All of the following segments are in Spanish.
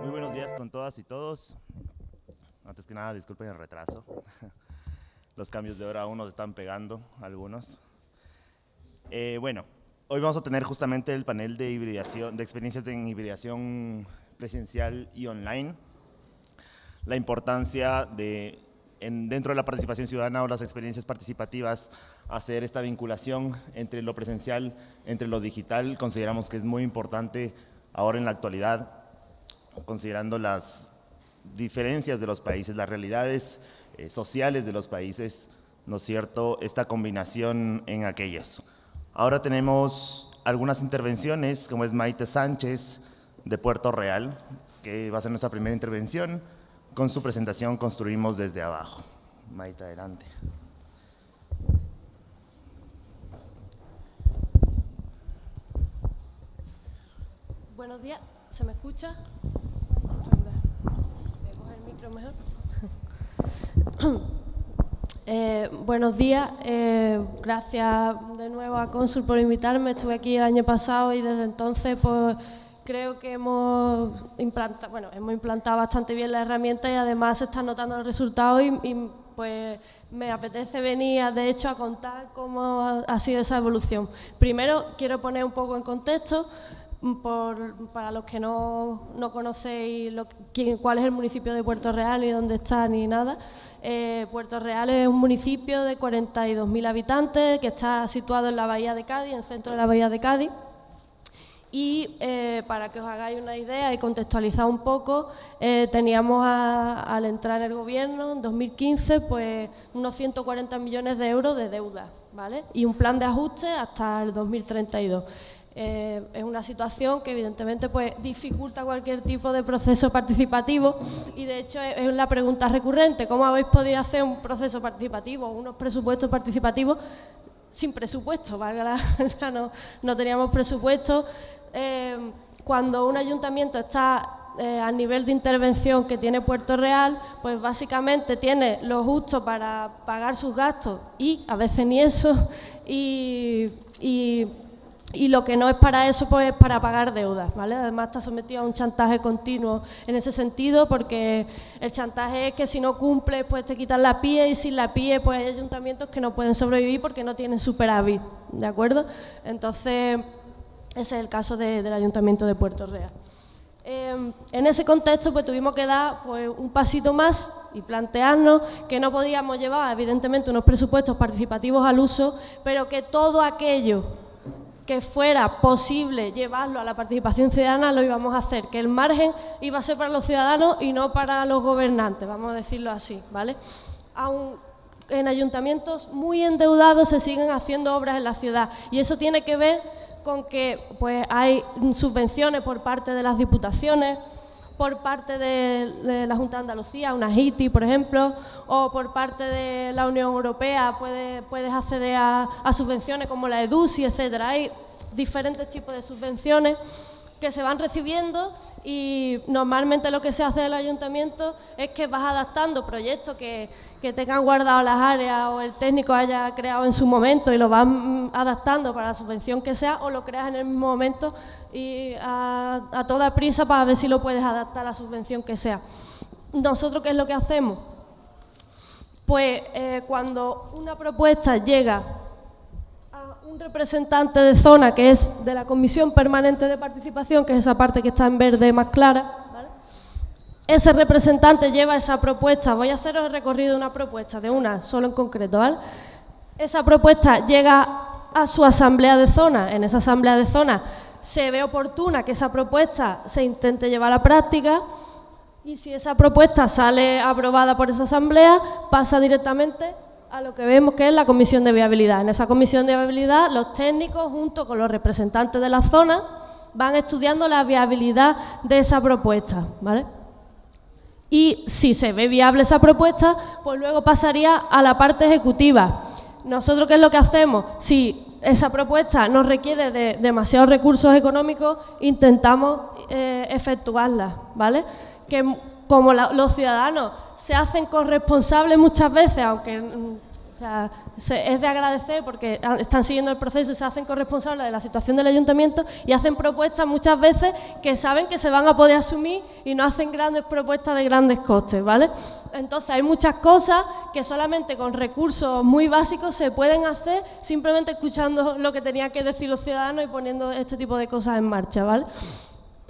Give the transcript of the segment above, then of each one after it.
Muy buenos días con todas y todos. Antes que nada, disculpen el retraso. Los cambios de hora aún nos están pegando algunos. Eh, bueno, hoy vamos a tener justamente el panel de hibridación, de experiencias en hibridación presencial y online. La importancia de, dentro de la participación ciudadana o las experiencias participativas, hacer esta vinculación entre lo presencial, entre lo digital, consideramos que es muy importante ahora en la actualidad, considerando las diferencias de los países, las realidades eh, sociales de los países, ¿no es cierto?, esta combinación en aquellas. Ahora tenemos algunas intervenciones, como es Maite Sánchez, de Puerto Real, que va a ser nuestra primera intervención. Con su presentación construimos desde abajo. Maite, adelante. Buenos días, ¿se me escucha? Eh, buenos días, eh, gracias de nuevo a Consul por invitarme. Estuve aquí el año pasado y desde entonces pues, creo que hemos implantado, bueno, hemos implantado bastante bien la herramienta y además se están notando los resultados y, pues me apetece venir, de hecho, a contar cómo ha sido esa evolución. Primero, quiero poner un poco en contexto para los que no, no conocéis cuál es el municipio de Puerto Real ni dónde está ni nada, eh, Puerto Real es un municipio de 42.000 habitantes que está situado en la bahía de Cádiz, en el centro de la bahía de Cádiz. Y eh, para que os hagáis una idea y contextualizar un poco, eh, teníamos al entrar en el gobierno en 2015 pues unos 140 millones de euros de deuda ¿vale? y un plan de ajuste hasta el 2032. Eh, es una situación que evidentemente pues, dificulta cualquier tipo de proceso participativo y de hecho es, la pregunta recurrente, ¿cómo habéis podido hacer un proceso participativo, unos presupuestos participativos sin presupuesto? Valga no, no, teníamos presupuesto. Eh, cuando un ayuntamiento está eh, al nivel de intervención que tiene Puerto Real, pues básicamente tiene lo justo para pagar sus gastos y a veces ni eso y lo que no es para eso, pues es para pagar deudas, ¿vale? Además está sometido a un chantaje continuo en ese sentido, porque el chantaje es que si no cumples, pues te quitan la PIE, y sin la PIE, pues hay ayuntamientos que no pueden sobrevivir porque no tienen superávit, ¿de acuerdo? Entonces, ese es el caso del Ayuntamiento de Puerto Real. Em, en ese contexto, pues tuvimos que dar pues, un pasito más y plantearnos que no podíamos llevar, evidentemente, unos presupuestos participativos al uso, pero que todo aquello que fuera posible llevarlo a la participación ciudadana, lo íbamos a hacer, que el margen iba a ser para los ciudadanos y no para los gobernantes, vamos a decirlo así, ¿vale? Aún en ayuntamientos muy endeudados se siguen haciendo obras en la ciudad y eso tiene que ver con que pues, hay subvenciones por parte de las diputaciones, por parte de, la Junta de Andalucía, una HITI, por ejemplo, o por parte de la Unión Europea puedes, puedes acceder a, subvenciones como la EDUSI, etcétera. Hay diferentes tipos de subvenciones que se van recibiendo y normalmente lo que se hace en el ayuntamiento es que vas adaptando proyectos que, que tengan guardado las áreas o el técnico haya creado en su momento y lo vas adaptando para la subvención que sea o lo creas en el mismo momento y a, toda prisa para ver si lo puedes adaptar a la subvención que sea. ¿Nosotros qué es lo que hacemos? Pues eh, cuando una propuesta llega un representante de zona, que es de la Comisión Permanente de Participación, que es esa parte que está en verde más clara, ese representante lleva esa propuesta, voy a haceros el recorrido de una propuesta, de una solo en concreto, ¿vale? Esa propuesta llega a su asamblea de zona, en esa asamblea de zona se ve oportuna que esa propuesta se intente llevar a la práctica y si esa propuesta sale aprobada por esa asamblea, pasa directamente a lo que vemos que es la comisión de viabilidad. En esa comisión de viabilidad, los técnicos, junto con los representantes de la zona, van estudiando la viabilidad de esa propuesta. ¿vale? Y si se ve viable esa propuesta, pues luego pasaría a la parte ejecutiva. Nosotros, ¿qué es lo que hacemos? Si esa propuesta nos requiere de demasiados recursos económicos, intentamos eh, efectuarla, ¿vale? Como los ciudadanos se hacen corresponsables muchas veces, aunque sea, es de agradecer porque están siguiendo el proceso y se hacen corresponsables de la situación del ayuntamiento y hacen propuestas muchas veces que saben que se van a poder asumir y no hacen grandes propuestas de grandes costes, ¿vale? Entonces hay muchas cosas que solamente con recursos muy básicos se pueden hacer simplemente escuchando lo que tenían que decir los ciudadanos y poniendo este tipo de cosas en marcha, ¿vale?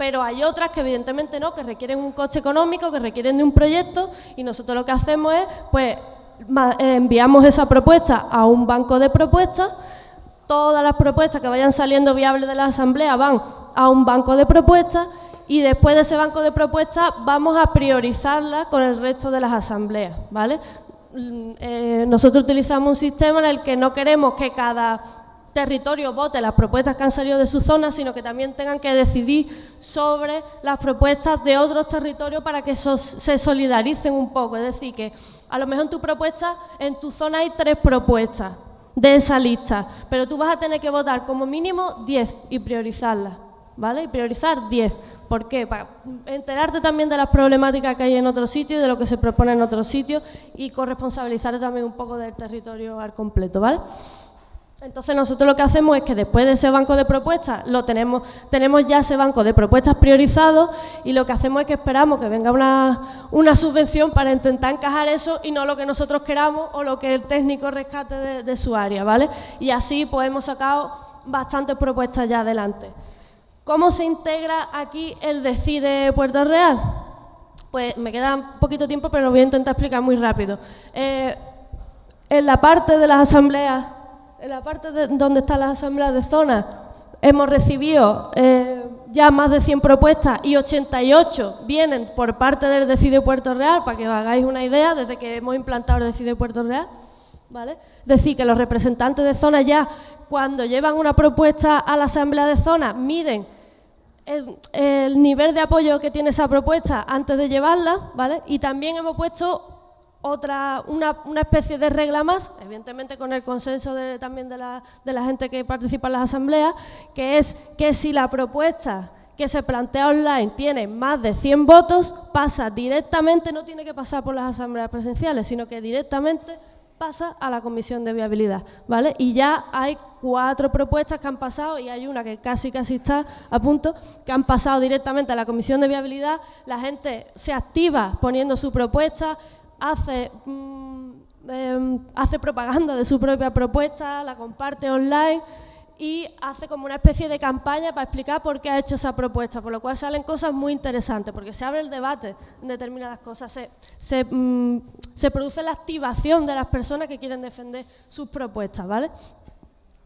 Pero hay otras que evidentemente no, que requieren un coste económico, que requieren de un proyecto y nosotros lo que hacemos es, pues, eh, enviamos esa propuesta a un banco de propuestas, todas las propuestas que vayan saliendo viables de la asamblea van a un banco de propuestas y después de ese banco de propuestas vamos a priorizarlas con el resto de las asambleas, ¿vale? Mm, eh, nosotros utilizamos un sistema en el que no queremos que cada territorio vote las propuestas que han salido de su zona, sino que también tengan que decidir sobre las propuestas de otros territorios para que se solidaricen un poco. Es decir, que a lo mejor en tu propuesta, en tu zona hay tres propuestas de esa lista, pero tú vas a tener que votar como mínimo 10 y priorizarlas, ¿vale? Y priorizar 10. ¿Por qué? Para enterarte también de las problemáticas que hay en otros sitios y de lo que se propone en otros sitios y corresponsabilizarte también un poco del territorio al completo, ¿vale? Entonces nosotros lo que hacemos es que después de ese banco de propuestas, lo tenemos, tenemos ya ese banco de propuestas priorizado y lo que hacemos es que esperamos que venga una, subvención para intentar encajar eso y no lo que nosotros queramos o lo que el técnico rescate de, su área, ¿vale? Y así pues hemos sacado bastantes propuestas ya adelante. ¿Cómo se integra aquí el DECIDE Puerto Real? Pues me queda poquito tiempo, pero lo voy a intentar explicar muy rápido. Eh, en la parte de las asambleas en la parte de donde están las asambleas de zona hemos recibido eh, ya más de 100 propuestas y 88 vienen por parte del Decide Puerto Real, para que os hagáis una idea, desde que hemos implantado el Decide Puerto Real. ¿Vale? Es decir, que los representantes de zona ya, cuando llevan una propuesta a la asamblea de zona, miden el, el, nivel de apoyo que tiene esa propuesta antes de llevarla, ¿vale? Y también hemos puesto otra, una, una, especie de regla más, evidentemente con el consenso de, también de la, de la gente que participa en las asambleas, que es que si la propuesta que se plantea online tiene más de 100 votos, pasa directamente, no tiene que pasar por las asambleas presenciales, sino que directamente pasa a la comisión de viabilidad, ¿vale? Y ya hay cuatro propuestas que han pasado y hay una que casi casi está a punto, que han pasado directamente a la comisión de viabilidad, la gente se activa poniendo su propuesta, hace, mm, em, hace propaganda de su propia propuesta, la comparte online y hace como una especie de campaña para explicar por qué ha hecho esa propuesta, por lo cual salen cosas muy interesantes, porque se abre el debate en determinadas cosas, se, se, mm, se produce la activación de las personas que quieren defender sus propuestas, ¿vale?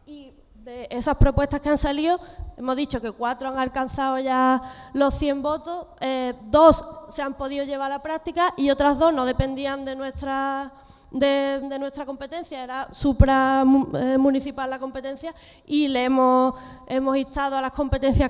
Y de esas propuestas que han salido, hemos dicho que cuatro han alcanzado ya los 100 votos, eh, dos se han podido llevar a la práctica y otras dos no dependían de nuestra, de, nuestra competencia, era supramunicipal la competencia y le hemos, hemos instado a las competencias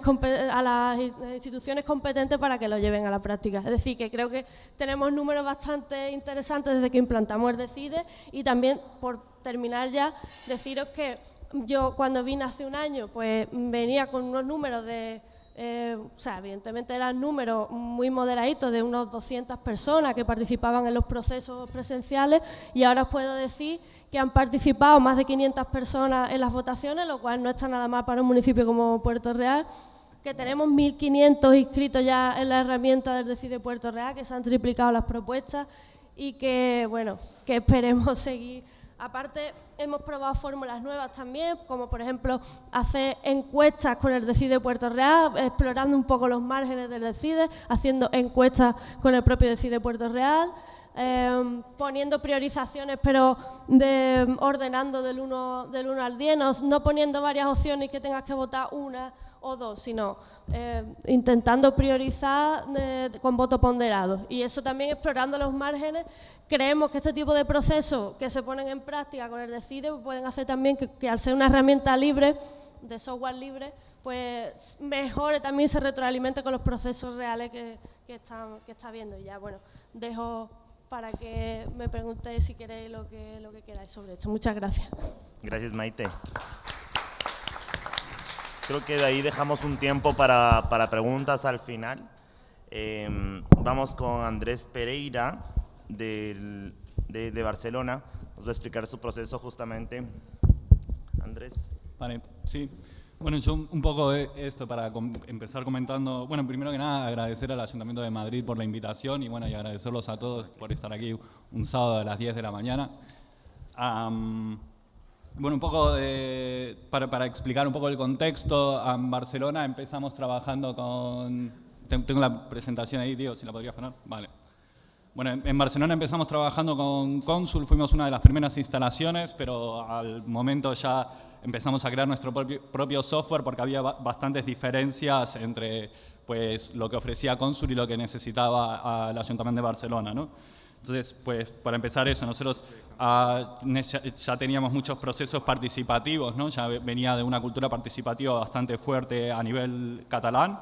a las instituciones competentes para que lo lleven a la práctica. Es decir, que creo que tenemos números bastante interesantes desde que implantamos el DECIDE y también, por terminar ya, deciros que yo cuando vine hace un año, pues venía con unos números de, eh, o sea, evidentemente eran números muy moderaditos de unos 200 personas que participaban en los procesos presenciales y ahora os puedo decir que han participado más de 500 personas en las votaciones, lo cual no está nada más para un municipio como Puerto Real, que tenemos 1.500 inscritos ya en la herramienta del Decide Puerto Real, que se han triplicado las propuestas y que, bueno, que esperemos seguir Aparte, hemos probado fórmulas nuevas también, como por ejemplo hacer encuestas con el Decide Puerto Real, explorando un poco los márgenes del Decide, haciendo encuestas con el propio Decide Puerto Real, em, poniendo priorizaciones, pero ordenando del 1 del uno al 10, no, poniendo varias opciones que tengas que votar una o dos, sino eh, intentando priorizar eh, con voto ponderado. Y eso también explorando los márgenes. Creemos que este tipo de procesos que se ponen en práctica con el DECIDE pueden hacer también que, al ser una herramienta libre, de software libre, pues mejore también se retroalimente con los procesos reales que, están, que está viendo. Y ya, bueno, dejo para que me preguntéis si queréis lo que, lo que queráis sobre esto. Muchas gracias. Gracias, Maite. Creo que de ahí dejamos un tiempo para, para preguntas al final. Em, vamos con Andrés Pereira de, de, Barcelona. nos va a explicar su proceso justamente. Andrés. Vale, sí. Bueno, yo un poco de esto para empezar comentando, bueno, primero que nada agradecer al Ayuntamiento de Madrid por la invitación y bueno, y agradecerlos a todos por estar aquí un sábado a las 10 de la mañana. Bueno, un poco para, explicar un poco el contexto, en Barcelona empezamos trabajando con... Tengo la presentación ahí, tío, si la podrías poner. Vale. Bueno, en Barcelona empezamos trabajando con Consul, fuimos una de las primeras instalaciones, pero al momento ya empezamos a crear nuestro propio, software porque había bastantes diferencias entre pues, lo que ofrecía Consul y lo que necesitaba el Ayuntamiento de Barcelona. ¿no? Entonces, pues para empezar eso, nosotros ah, ya teníamos muchos procesos participativos, ¿no? ya venía de una cultura participativa bastante fuerte a nivel catalán,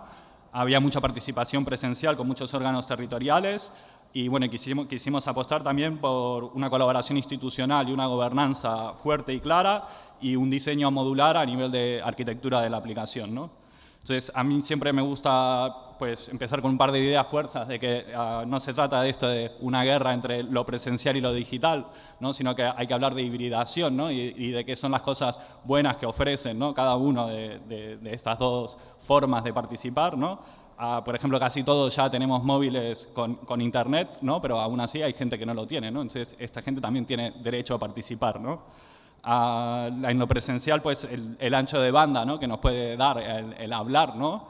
había mucha participación presencial con muchos órganos territoriales, y bueno, quisimos, quisimos apostar también por una colaboración institucional y una gobernanza fuerte y clara y un diseño modular a nivel de arquitectura de la aplicación. ¿no? Entonces, a mí siempre me gusta pues, empezar con un par de ideas fuerzas de que ah, no se trata de esto de una guerra entre lo presencial y lo digital, ¿no? sino que hay que hablar de hibridación ¿no? y, de qué son las cosas buenas que ofrecen ¿no? cada uno de, de, de estas dos formas de participar. ¿no? por ejemplo, casi todos ya tenemos móviles con, con, internet, ¿no? pero aún así hay gente que no lo tiene, ¿no? entonces esta gente también tiene derecho a participar. ¿no? En lo presencial, pues el, ancho de banda ¿no? que nos puede dar el, hablar, ¿no?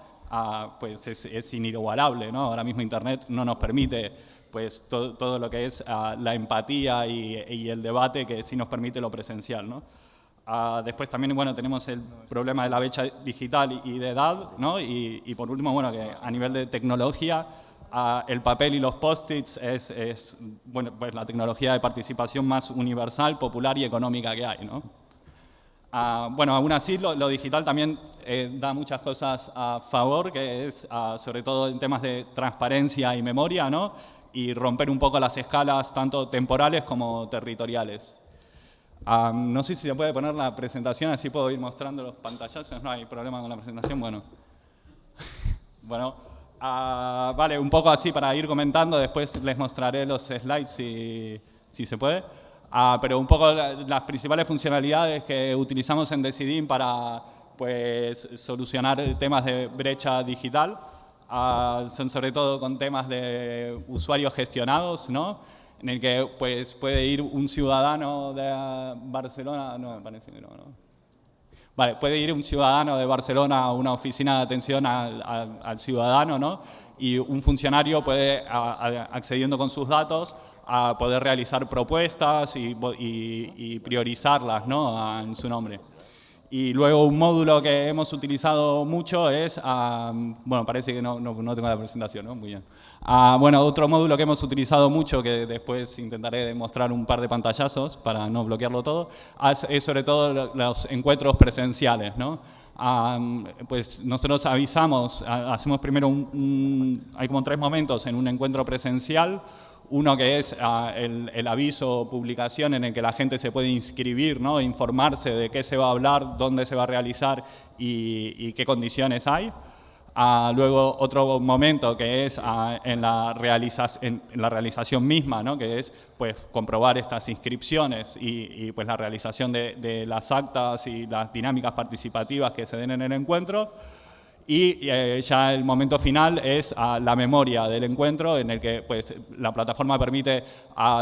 pues es, es, inigualable. ¿no? Ahora mismo internet no nos permite pues, todo, todo lo que es la empatía y, y, el debate que sí nos permite lo presencial. ¿no? Ah, después también bueno, tenemos el problema de la brecha digital y de edad, ¿no? y, por último, bueno, que a nivel de tecnología, ah, el papel y los post-its es, es, bueno, pues la tecnología de participación más universal, popular y económica que hay. ¿no? Ah, bueno, aún así lo, digital también eh, da muchas cosas a favor, que es sobre todo en temas de transparencia y memoria, ¿no? y romper un poco las escalas tanto temporales como territoriales no sé si se puede poner la presentación, así puedo ir mostrando los pantallazos, no hay problema con la presentación, bueno. bueno, ah, vale, un poco así para ir comentando, después les mostraré los slides si, si se puede. Ah, pero un poco las principales funcionalidades que utilizamos en Decidim para pues, solucionar temas de brecha digital ah, son sobre todo con temas de usuarios gestionados, ¿no? en el que pues, puede ir un ciudadano de Barcelona, no, no, no. Vale, puede ir un ciudadano de Barcelona a una oficina de atención al, ciudadano, ¿no? Y un funcionario puede, accediendo con sus datos, a poder realizar propuestas y, y priorizarlas, ¿no? En su nombre. Y luego un módulo que hemos utilizado mucho es, bueno, parece que no, no, tengo la presentación, ¿no? Muy bien. Ah, bueno, otro módulo que hemos utilizado mucho, que después intentaré demostrar un par de pantallazos para no bloquearlo todo, es, sobre todo los encuentros presenciales, ¿no? pues nosotros avisamos, hacemos primero un, hay como tres momentos en un encuentro presencial, uno que es ah, el, aviso o publicación en el que la gente se puede inscribir, ¿no? informarse de qué se va a hablar, dónde se va a realizar y, qué condiciones hay. Ah, luego otro momento que es ah, en, la en, la realización misma, ¿no? que es pues, comprobar estas inscripciones y, pues, la realización de, las actas y las dinámicas participativas que se den en el encuentro. Y eh, ya el momento final es la memoria del encuentro en el que pues, la plataforma permite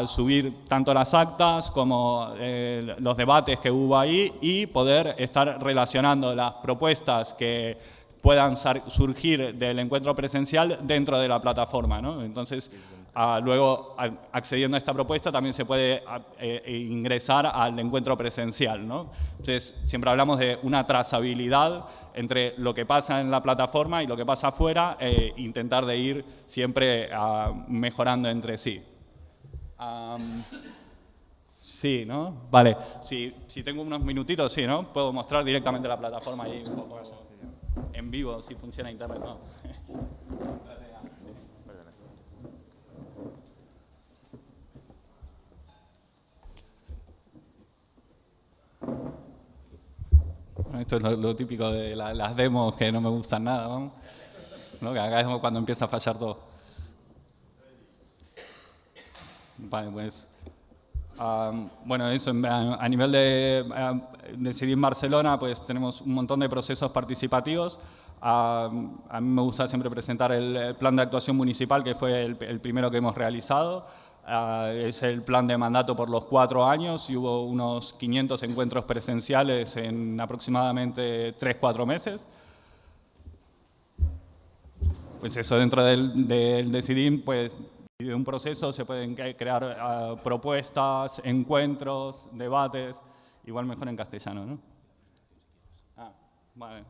subir tanto las actas como eh, los debates que hubo ahí y poder estar relacionando las propuestas que puedan surgir del encuentro presencial dentro de la plataforma. ¿no? Entonces, luego, accediendo a esta propuesta, también se puede eh, ingresar al encuentro presencial. ¿no? Entonces, siempre hablamos de una trazabilidad entre lo que pasa en la plataforma y lo que pasa afuera, e intentar de ir siempre ah, mejorando entre sí. sí, ¿no? Vale, si, si tengo unos minutitos, sí, ¿no? Puedo mostrar directamente la plataforma ahí un poco en vivo si funciona internet no. Esto es lo, típico de las demos que no me gustan nada, ¿no? Que acá es cuando empieza a fallar todo. Vale, pues Um, bueno, eso a, nivel de decidir Barcelona, pues tenemos un montón de procesos participativos. a mí me gusta siempre presentar el, plan de actuación municipal, que fue el, primero que hemos realizado. es el plan de mandato por los cuatro años y hubo unos 500 encuentros presenciales en aproximadamente 3-4 meses. Pues eso, dentro del, del Decidim, pues y de un proceso se pueden crear ah, propuestas, encuentros, debates, igual mejor en castellano, ¿no? Ah, vale.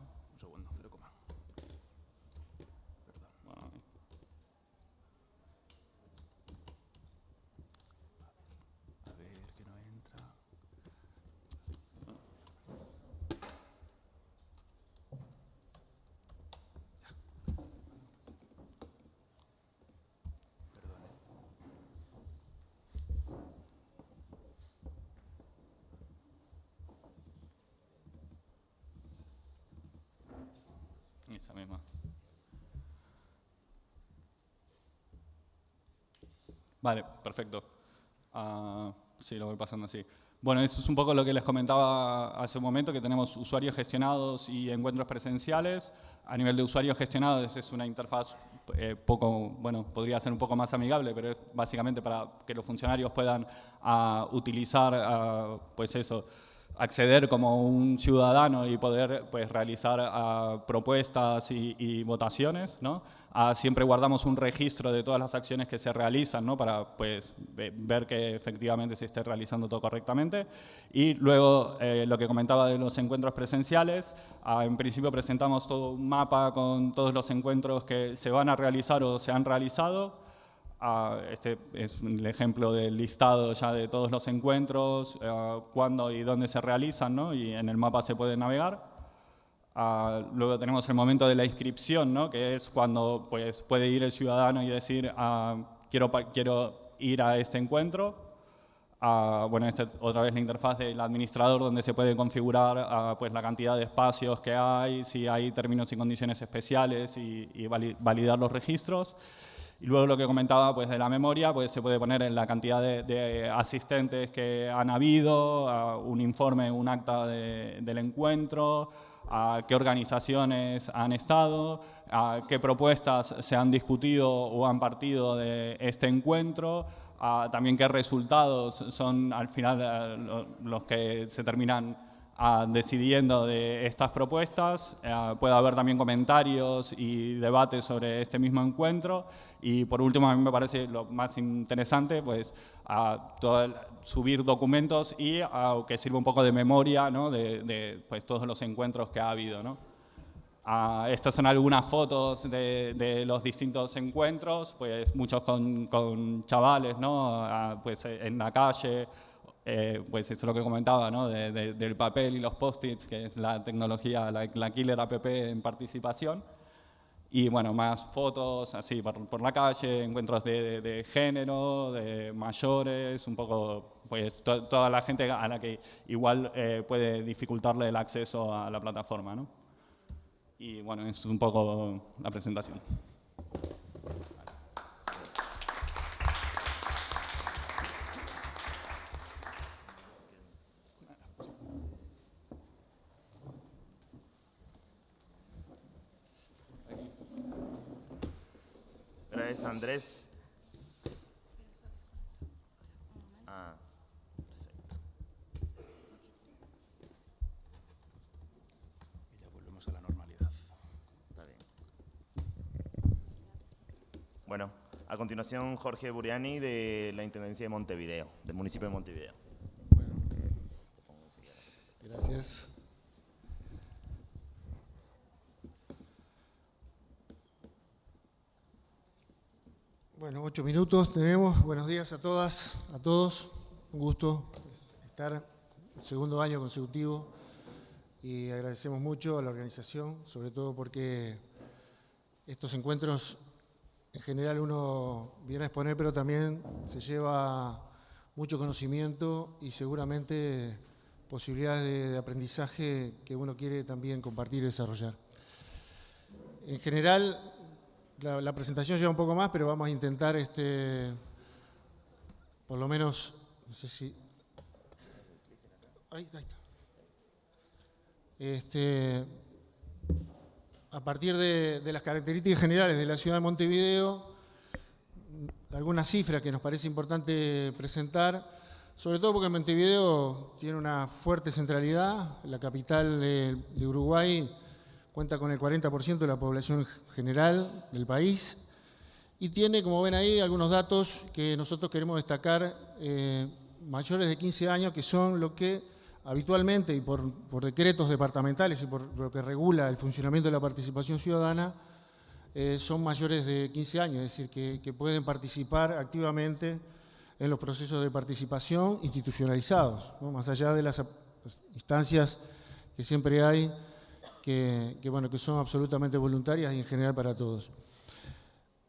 Vale, perfecto. Uh, sí, lo voy pasando así. Bueno, eso es un poco lo que les comentaba hace un momento, que tenemos usuarios gestionados y encuentros presenciales. A nivel de usuarios gestionados es una interfaz eh, poco, bueno, podría ser un poco más amigable, pero es básicamente para que los funcionarios puedan uh, utilizar, uh, pues eso, acceder como un ciudadano y poder pues, realizar ah, propuestas y, votaciones. ¿no? Ah, siempre guardamos un registro de todas las acciones que se realizan ¿no? para pues, ver que efectivamente se esté realizando todo correctamente. Y luego eh, lo que comentaba de los encuentros presenciales, ah, en principio presentamos todo un mapa con todos los encuentros que se van a realizar o se han realizado, este es el ejemplo del listado ya de todos los encuentros, eh, cuándo y dónde se realizan, ¿no? y en el mapa se puede navegar. Ah, luego tenemos el momento de la inscripción, ¿no? que es cuando pues, puede ir el ciudadano y decir, ah, quiero, quiero ir a este encuentro. Ah, bueno, esta es otra vez la interfaz del administrador donde se puede configurar pues, la cantidad de espacios que hay, si hay términos y condiciones especiales y, y validar los registros. Y luego lo que comentaba pues, de la memoria, pues se puede poner en la cantidad de, asistentes que han habido, un informe, un acta del encuentro, a qué organizaciones han estado, a qué propuestas se han discutido o han partido de este encuentro, a también qué resultados son al final eh, los que se terminan decidiendo de estas propuestas. Eh, puede haber también comentarios y debates sobre este mismo encuentro. Y por último, a mí me parece lo más interesante, pues, subir documentos y que sirva un poco de memoria ¿no? de, pues, todos los encuentros que ha habido. ¿no? estas son algunas fotos de, los distintos encuentros, pues muchos con, chavales, ¿no? pues en la calle, eh, pues eso es lo que comentaba, ¿no? del papel y los post-its, que es la tecnología, la, killer app en participación. Y bueno, más fotos así por, la calle, encuentros de, género, de mayores, un poco, pues toda la gente a la que igual eh, puede dificultarle el acceso a la plataforma, ¿no? Y bueno, es un poco la presentación. Ah, perfecto. Y ya volvemos a la normalidad. Está bien. Bueno, a continuación Jorge Buriani de la Intendencia de Montevideo, del municipio de Montevideo. Bueno, gracias. Bueno, ocho minutos tenemos. Buenos días a todas, a todos. Un gusto estar segundo año consecutivo y agradecemos mucho a la organización, sobre todo porque estos encuentros en general uno viene a exponer, pero también se lleva mucho conocimiento y seguramente posibilidades de, aprendizaje que uno quiere también compartir y desarrollar. En general, la, presentación lleva un poco más, pero vamos a intentar, este, por lo menos, no sé si ahí está. Este, a partir de, las características generales de la ciudad de Montevideo, algunas cifras que nos parece importante presentar, sobre todo porque Montevideo tiene una fuerte centralidad, la capital de, Uruguay cuenta con el 40% de la población general del país y tiene, como ven ahí, algunos datos que nosotros queremos destacar, eh, mayores de 15 años, que son lo que habitualmente y por, decretos departamentales y por lo que regula el funcionamiento de la participación ciudadana, eh, son mayores de 15 años, es decir, que, pueden participar activamente en los procesos de participación institucionalizados, más allá de las instancias que siempre hay, que, bueno, que son absolutamente voluntarias y en general para todos.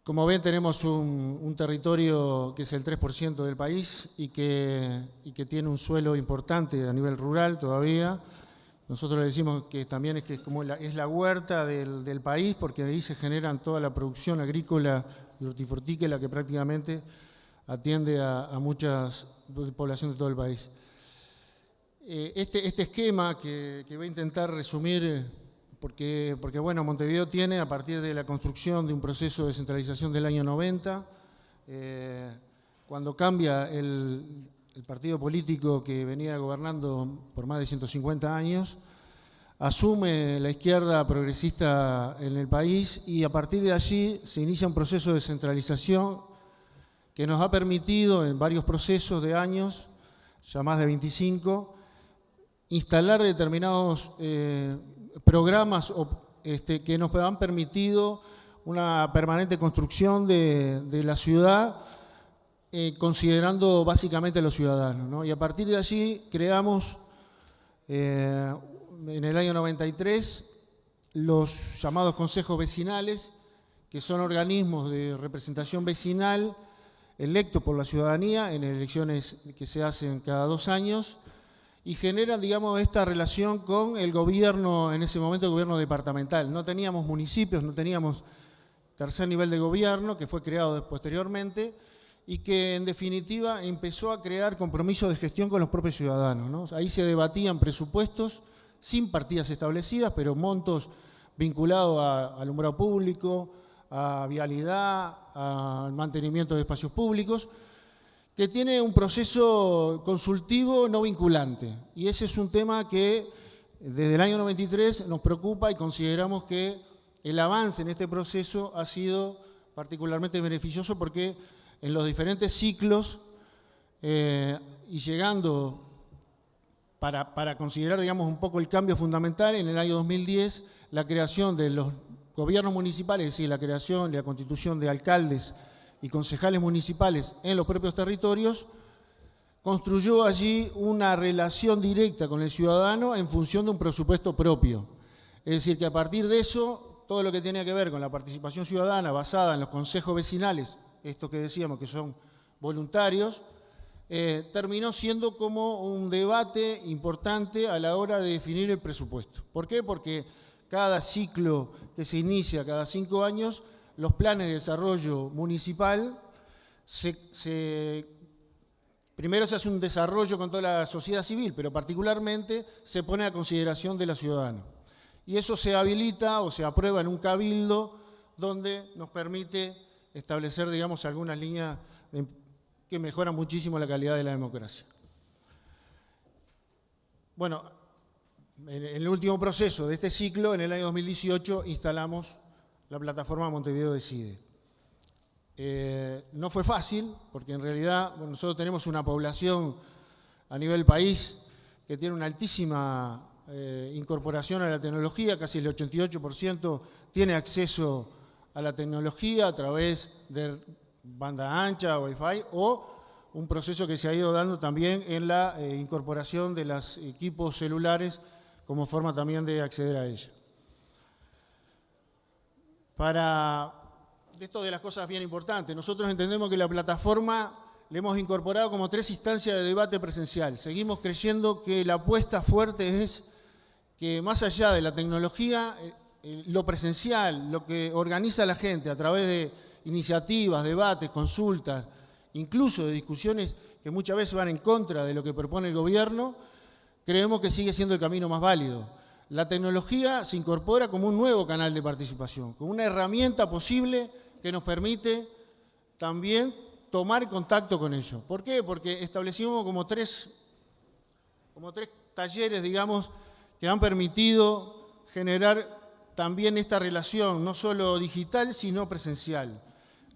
Como ven, tenemos un, territorio que es el 3% del país y que, que, tiene un suelo importante a nivel rural todavía. Nosotros le decimos que también es, que es, como la, es la huerta del, país porque ahí se generan toda la producción agrícola y hortifrutícola que prácticamente atiende a, muchas poblaciones de todo el país. Eh, este, este, esquema que, que voy a intentar resumir porque, porque bueno, Montevideo tiene, a partir de la construcción de un proceso de descentralización del año 90, eh, cuando cambia el, partido político que venía gobernando por más de 150 años, asume la izquierda progresista en el país y a partir de allí se inicia un proceso de descentralización que nos ha permitido en varios procesos de años, ya más de 25, instalar determinados eh, programas este, que nos han permitido una permanente construcción de, la ciudad, eh, considerando básicamente a los ciudadanos. Y a partir de allí creamos eh, en el año 93 los llamados consejos vecinales, que son organismos de representación vecinal electos por la ciudadanía en elecciones que se hacen cada dos años, y generan, digamos, esta relación con el gobierno, en ese momento el gobierno departamental. No teníamos municipios, no teníamos tercer nivel de gobierno, que fue creado posteriormente, y que en definitiva empezó a crear compromisos de gestión con los propios ciudadanos. Ahí se debatían presupuestos sin partidas establecidas, pero montos vinculados a alumbrado público, a vialidad, al mantenimiento de espacios públicos, que tiene un proceso consultivo no vinculante. Y ese es un tema que desde el año 93 nos preocupa y consideramos que el avance en este proceso ha sido particularmente beneficioso porque en los diferentes ciclos eh, y llegando para, para, considerar digamos, un poco el cambio fundamental, en el año 2010 la creación de los gobiernos municipales, es decir, la creación y la constitución de alcaldes y concejales municipales en los propios territorios, construyó allí una relación directa con el ciudadano en función de un presupuesto propio. Es decir, que a partir de eso, todo lo que tenía que ver con la participación ciudadana basada en los consejos vecinales, estos que decíamos que son voluntarios, eh, terminó siendo como un debate importante a la hora de definir el presupuesto. ¿Por qué? Porque cada ciclo que se inicia cada cinco años los planes de desarrollo municipal, primero se hace un desarrollo con toda la sociedad civil, pero particularmente se pone a consideración de los ciudadanos. Y eso se habilita o se aprueba en un cabildo donde nos permite establecer, digamos, algunas líneas que mejoran muchísimo la calidad de la democracia. Bueno, en el último proceso de este ciclo, en el año 2018, instalamos la plataforma Montevideo Decide. Eh, no fue fácil, porque en realidad nosotros tenemos una población a nivel país que tiene una altísima eh, incorporación a la tecnología, casi el 88% tiene acceso a la tecnología a través de banda ancha, Wi-Fi, o un proceso que se ha ido dando también en la eh, incorporación de los equipos celulares como forma también de acceder a ella. Para esto de las cosas bien importantes, nosotros entendemos que la plataforma le hemos incorporado como tres instancias de debate presencial. Seguimos creyendo que la apuesta fuerte es que más allá de la tecnología, eh, eh, lo presencial, lo que organiza la gente a través de iniciativas, debates, consultas, incluso de discusiones que muchas veces van en contra de lo que propone el gobierno, creemos que sigue siendo el camino más válido. La tecnología se incorpora como un nuevo canal de participación, como una herramienta posible que nos permite también tomar contacto con ellos. ¿Por qué? Porque establecimos como tres, como tres talleres, digamos, que han permitido generar también esta relación, no solo digital, sino presencial.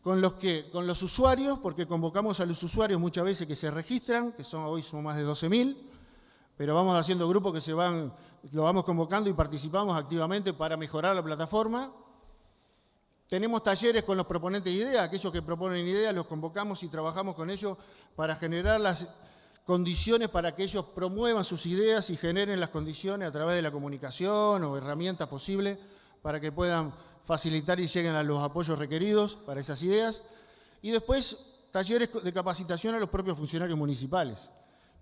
Con los, que, con los usuarios, porque convocamos a los usuarios muchas veces que se registran, que son, hoy son más de 12.000, pero vamos haciendo grupos que se van, lo vamos convocando y participamos activamente para mejorar la plataforma. Tenemos talleres con los proponentes de ideas, aquellos que proponen ideas, los convocamos y trabajamos con ellos para generar las condiciones para que ellos promuevan sus ideas y generen las condiciones a través de la comunicación o herramientas posibles para que puedan facilitar y lleguen a los apoyos requeridos para esas ideas. Y después, talleres de capacitación a los propios funcionarios municipales,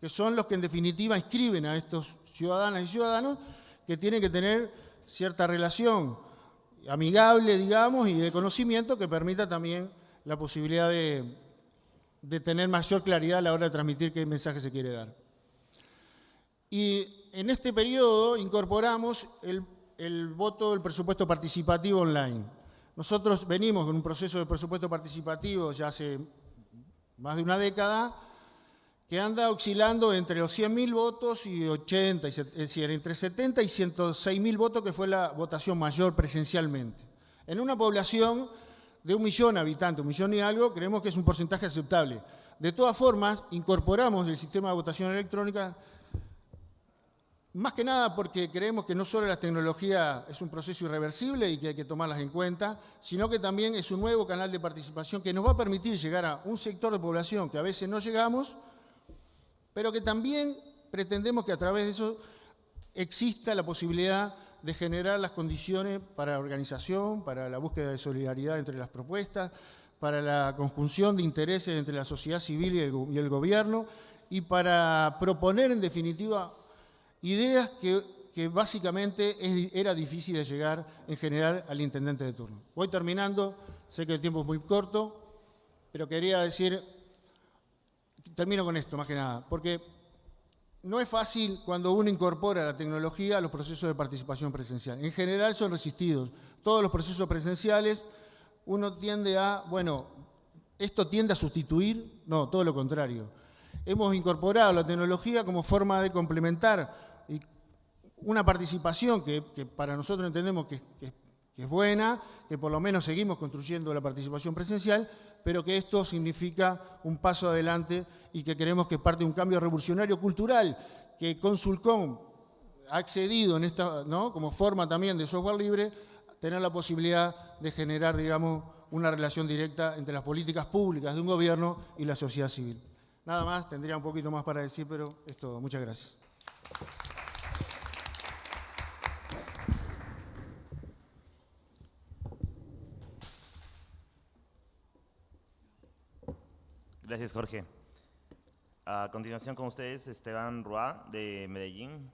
que son los que en definitiva inscriben a estos ciudadanas y ciudadanos que tienen que tener cierta relación amigable, digamos, y de conocimiento que permita también la posibilidad de de tener mayor claridad a la hora de transmitir qué mensaje se quiere dar. Y en este periodo incorporamos el, voto del presupuesto participativo online. Nosotros venimos con un proceso de presupuesto participativo ya hace más de una década, que anda oscilando entre los 100.000 votos y 80, es decir, entre 70 y 106.000 votos, que fue la votación mayor presencialmente. En una población de un millón de habitantes, un millón y algo, creemos que es un porcentaje aceptable. De todas formas, incorporamos el sistema de votación electrónica, más que nada porque creemos que no solo la tecnología es un proceso irreversible y que hay que tomarlas en cuenta, sino que también es un nuevo canal de participación que nos va a permitir llegar a un sector de población que a veces no llegamos, pero que también pretendemos que a través de eso exista la posibilidad de generar las condiciones para la organización, para la búsqueda de solidaridad entre las propuestas, para la conjunción de intereses entre la sociedad civil y el, gobierno y para proponer en definitiva ideas que, básicamente era difícil de llegar en general al intendente de turno. Voy terminando, sé que el tiempo es muy corto, pero quería decir, termino con esto más que nada, porque no es fácil cuando uno incorpora la tecnología a los procesos de participación presencial. En general son resistidos. Todos los procesos presenciales uno tiende a, bueno, esto tiende a sustituir, no, todo lo contrario. Hemos incorporado la tecnología como forma de complementar una participación que, para nosotros entendemos que, que es buena, que por lo menos seguimos construyendo la participación presencial, pero que esto significa un paso adelante y que creemos que parte de un cambio revolucionario cultural que Consulcom ha accedido en esta, ¿no? como forma también de software libre, tener la posibilidad de generar, digamos, una relación directa entre las políticas públicas de un gobierno y la sociedad civil. Nada más, tendría un poquito más para decir, pero es todo. Muchas gracias. Gracias, Jorge. A continuación con ustedes, Esteban Roa, de Medellín.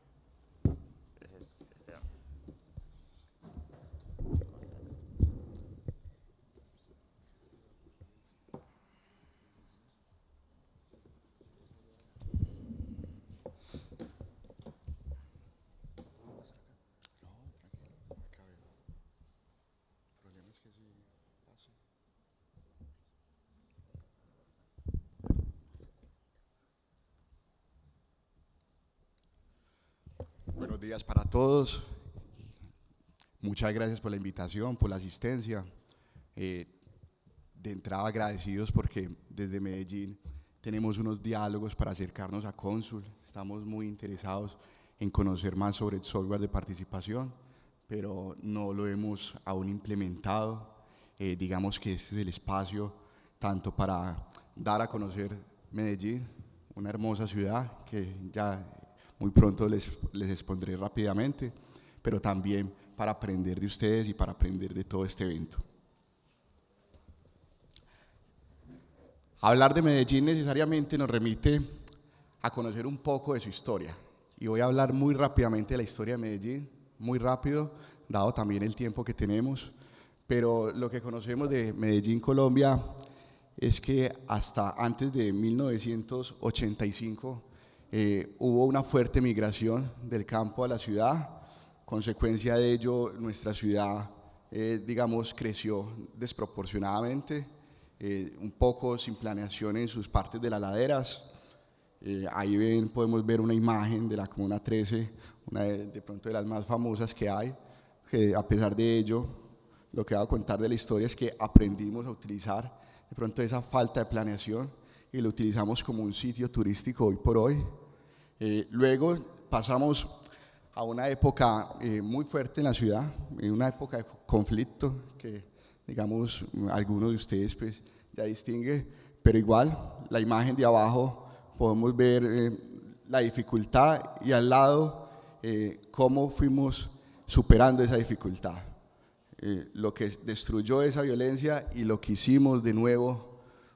Días para todos. Muchas gracias por la invitación, por la asistencia. Eh, de entrada agradecidos porque desde Medellín tenemos unos diálogos para acercarnos a Cónsul. Estamos muy interesados en conocer más sobre el software de participación, pero no lo hemos aún implementado. Eh, digamos que este es el espacio tanto para dar a conocer Medellín, una hermosa ciudad que ya muy pronto les, les expondré rápidamente, pero también para aprender de ustedes y para aprender de todo este evento. Hablar de Medellín necesariamente nos remite a conocer un poco de su historia. Y voy a hablar muy rápidamente de la historia de Medellín, muy rápido, dado también el tiempo que tenemos. Pero lo que conocemos de Medellín, Colombia, es que hasta antes de 1985 eh, hubo una fuerte migración del campo a la ciudad, consecuencia de ello nuestra ciudad, eh, digamos, creció desproporcionadamente, eh, un poco sin planeación en sus partes de las laderas, ahí ven, podemos ver una imagen de la Comuna 13, una de, de, pronto de las más famosas que hay, que a pesar de ello, lo que voy a contar de la historia es que aprendimos a utilizar de pronto esa falta de planeación y lo utilizamos como un sitio turístico hoy por hoy. Eh, luego pasamos a una época eh, muy fuerte en la ciudad, en una época de conflicto que, digamos, algunos de ustedes pues, ya distingue, pero igual, la imagen de abajo podemos ver eh, la dificultad y al lado cómo fuimos superando esa dificultad. lo que destruyó esa violencia y lo que hicimos de nuevo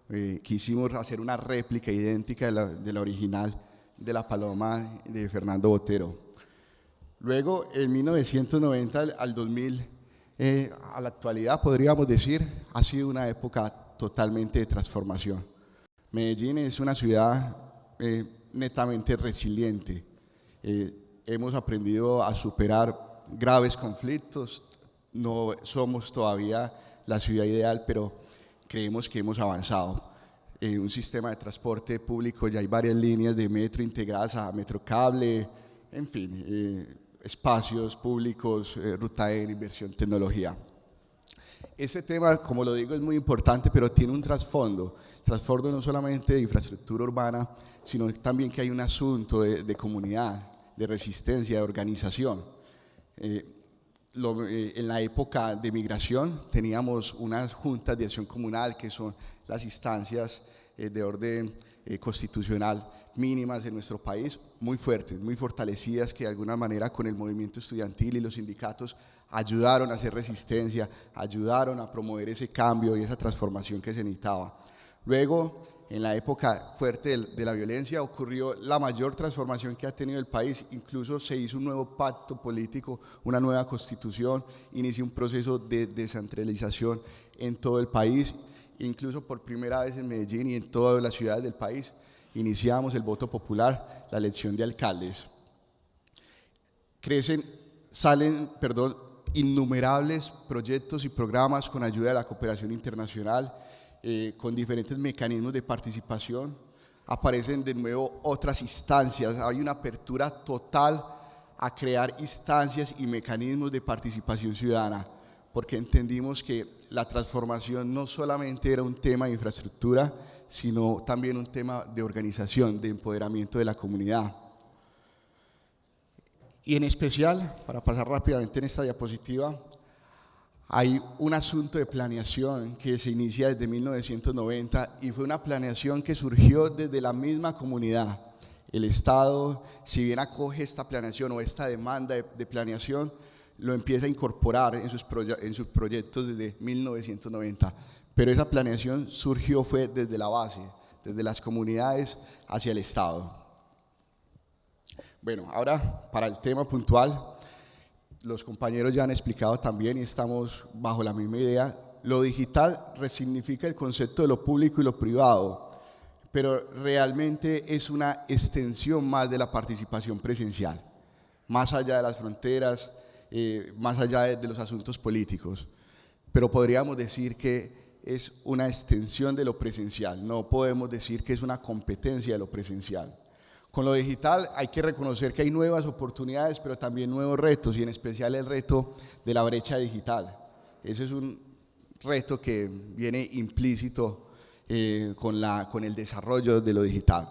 eh, quisimos hacer una réplica idéntica de la, de la, original de la Paloma de Fernando Botero. Luego, en 1990 al 2000, eh, a la actualidad podríamos decir, ha sido una época totalmente de transformación. Medellín es una ciudad eh, netamente resiliente. hemos aprendido a superar graves conflictos, no somos todavía la ciudad ideal, pero creemos que hemos avanzado. En un sistema de transporte público ya hay varias líneas de metro integradas a Metrocable, en fin, eh, espacios públicos, eh, ruta en inversión, tecnología. Ese tema, como lo digo, es muy importante, pero tiene un trasfondo. Trasfondo no solamente de infraestructura urbana, sino también que hay un asunto de, comunidad, de resistencia, de organización. Eh, eh, en la época de migración teníamos unas juntas de acción comunal que son las instancias eh, de orden eh, constitucional mínimas en nuestro país, muy fuertes, muy fortalecidas, que de alguna manera con el movimiento estudiantil y los sindicatos ayudaron a hacer resistencia, ayudaron a promover ese cambio y esa transformación que se necesitaba. Luego, en la época fuerte de la violencia ocurrió la mayor transformación que ha tenido el país, incluso se hizo un nuevo pacto político, una nueva constitución, inició un proceso de descentralización en todo el país, incluso por primera vez en Medellín y en todas las ciudades del país, iniciamos el voto popular, la elección de alcaldes. Crecen, salen, perdón, innumerables proyectos y programas con ayuda de la cooperación internacional, eh, con diferentes mecanismos de participación. Aparecen de nuevo otras instancias, hay una apertura total a crear instancias y mecanismos de participación ciudadana, porque entendimos que la transformación no solamente era un tema de infraestructura, sino también un tema de organización, de empoderamiento de la comunidad. Y en especial, para pasar rápidamente en esta diapositiva, hay un asunto de planeación que se inicia desde 1990 y fue una planeación que surgió desde la misma comunidad. El Estado, si bien acoge esta planeación o esta demanda de, planeación, lo empieza a incorporar en sus, en sus proyectos desde 1990. Pero esa planeación surgió fue desde la base, desde las comunidades hacia el Estado. Bueno, ahora para el tema puntual, los compañeros ya han explicado también y estamos bajo la misma idea, lo digital resignifica el concepto de lo público y lo privado, pero realmente es una extensión más de la participación presencial, más allá de las fronteras, eh, más allá de los asuntos políticos. Pero podríamos decir que es una extensión de lo presencial, no podemos decir que es una competencia de lo presencial. Con lo digital hay que reconocer que hay nuevas oportunidades, pero también nuevos retos, y en especial el reto de la brecha digital. Ese es un reto que viene implícito eh, con, la, con el desarrollo de lo digital.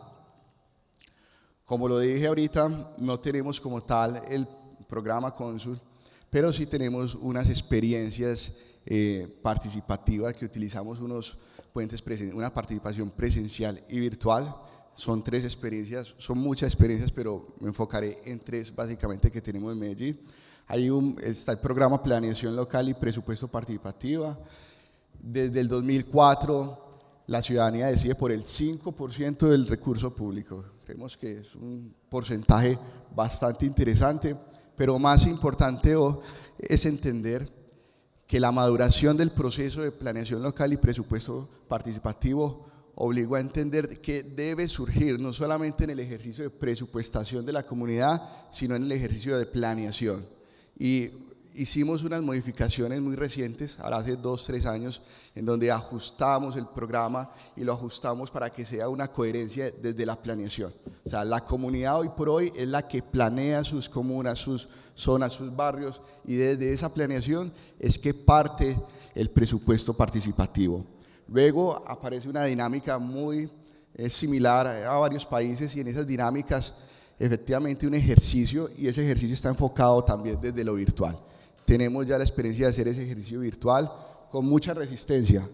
Como lo dije ahorita, no tenemos como tal el programa Consul, pero sí tenemos unas experiencias eh, participativas que utilizamos unos puentes, una participación presencial y virtual, son tres experiencias, son muchas experiencias, pero me enfocaré en tres básicamente que tenemos en Medellín. Hay un, está el programa Planeación Local y Presupuesto Participativa. Desde el 2004 la ciudadanía decide por el 5% del recurso público. Creemos que es un porcentaje bastante interesante, pero más importante es entender que la maduración del proceso de planeación local y presupuesto participativo obligó a entender que debe surgir no solamente en el ejercicio de presupuestación de la comunidad, sino en el ejercicio de planeación. Y hicimos unas modificaciones muy recientes, ahora hace dos, tres años, en donde ajustamos el programa y lo ajustamos para que sea una coherencia desde la planeación. O sea, la comunidad hoy por hoy es la que planea sus comunas, sus zonas, sus barrios, y desde esa planeación es que parte el presupuesto participativo. Luego aparece una dinámica muy eh, similar a varios países y en esas dinámicas efectivamente un ejercicio y ese ejercicio está enfocado también desde lo virtual. Tenemos ya la experiencia de hacer ese ejercicio virtual con mucha resistencia.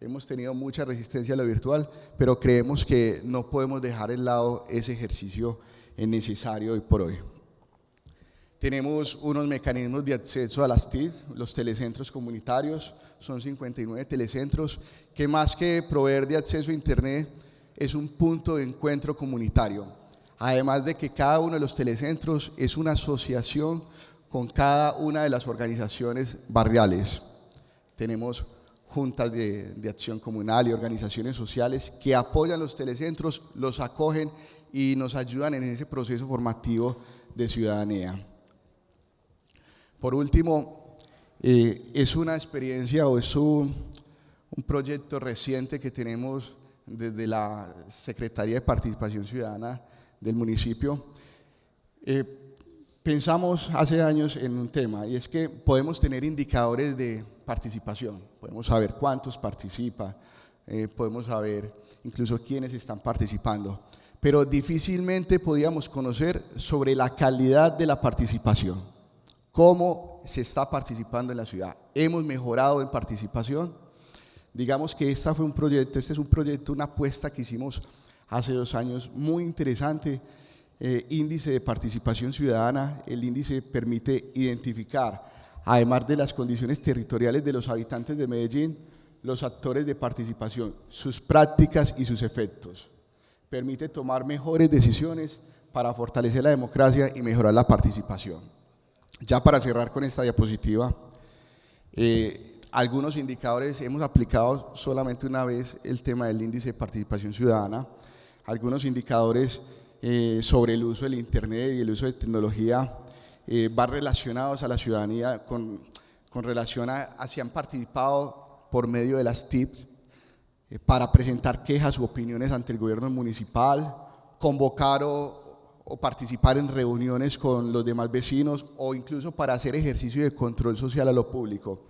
Hemos tenido mucha resistencia a lo virtual, pero creemos que no podemos dejar de lado ese ejercicio necesario hoy por hoy. Tenemos unos mecanismos de acceso a las TIC, los telecentros comunitarios, son 59 telecentros, que más que proveer de acceso a Internet, es un punto de encuentro comunitario. Además de que cada uno de los telecentros es una asociación con cada una de las organizaciones barriales. Tenemos juntas de, acción comunal y organizaciones sociales que apoyan los telecentros, los acogen y nos ayudan en ese proceso formativo de ciudadanía. Por último, eh, es una experiencia o es un, proyecto reciente que tenemos desde la Secretaría de Participación Ciudadana del municipio. Eh, Pensamos hace años en un tema y es que podemos tener indicadores de participación, podemos saber cuántos participan, eh, podemos saber incluso quiénes están participando, pero difícilmente podíamos conocer sobre la calidad de la participación, cómo se está participando en la ciudad. ¿Hemos mejorado en participación? Digamos que este fue un proyecto, este es un proyecto, una apuesta que hicimos hace dos años muy interesante eh, índice de participación ciudadana. El índice permite identificar, además de las condiciones territoriales de los habitantes de Medellín, los actores de participación, sus prácticas y sus efectos. Permite tomar mejores decisiones para fortalecer la democracia y mejorar la participación. Ya para cerrar con esta diapositiva, eh, algunos indicadores, hemos aplicado solamente una vez el tema del índice de participación ciudadana, algunos indicadores eh, sobre el uso del Internet y el uso de tecnología eh, va relacionados a la ciudadanía con, con relación a, si han participado por medio de las TIPS eh, para presentar quejas u opiniones ante el gobierno municipal, convocar o, o participar en reuniones con los demás vecinos o incluso para hacer ejercicio de control social a lo público.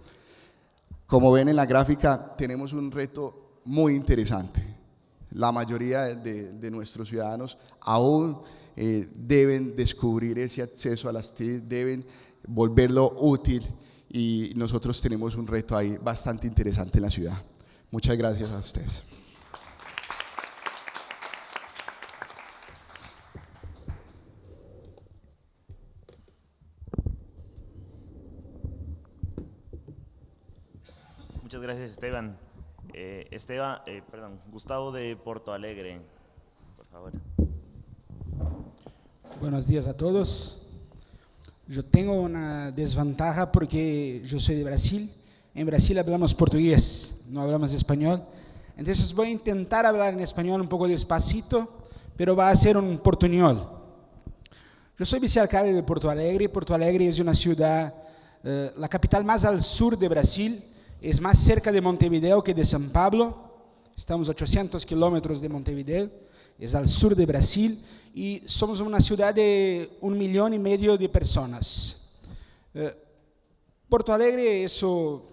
Como ven en la gráfica, tenemos un reto muy interesante la mayoría de, nuestros ciudadanos aún eh, deben descubrir ese acceso a las TIC, deben volverlo útil y nosotros tenemos un reto ahí bastante interesante en la ciudad. Muchas gracias a ustedes. Muchas gracias, Esteban. Eh, Esteban, eh, perdón, Gustavo de Porto Alegre, por favor. Buenos días a todos. Yo tengo una desventaja porque yo soy de Brasil. En Brasil hablamos portugués, no hablamos español. Entonces voy a intentar hablar en español un poco despacito, pero va a ser un portuñol. Yo soy vicealcalde de Porto Alegre. Porto Alegre es una ciudad, eh, la capital más al sur de Brasil, es más cerca de Montevideo que de San Pablo. Estamos a 800 kilómetros de Montevideo, es al sur de Brasil. Y somos una ciudad de un millón y medio de personas. Eh, Porto Alegre eso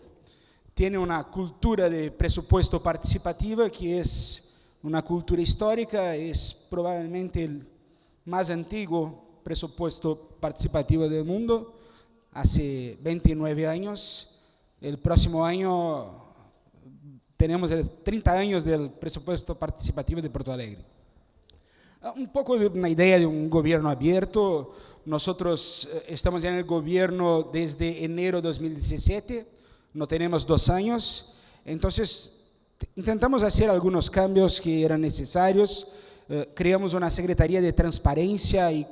tiene una cultura de presupuesto participativa que es una cultura histórica, es probablemente el más antiguo presupuesto participativo del mundo, hace 29 años el próximo año tenemos 30 años del presupuesto participativo de Porto Alegre. Ah, un poco de una idea de un gobierno abierto. Nosotros eh, estamos en el gobierno desde enero de 2017, no tenemos dos años, entonces intentamos hacer algunos cambios que eran necesarios. Eh, creamos una Secretaría de Transparencia y,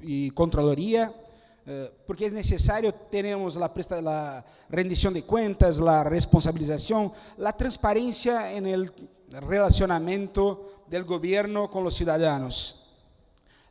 y porque es necesario, tenemos la, la rendición de cuentas, la responsabilización, la transparencia en el relacionamiento del gobierno con los ciudadanos.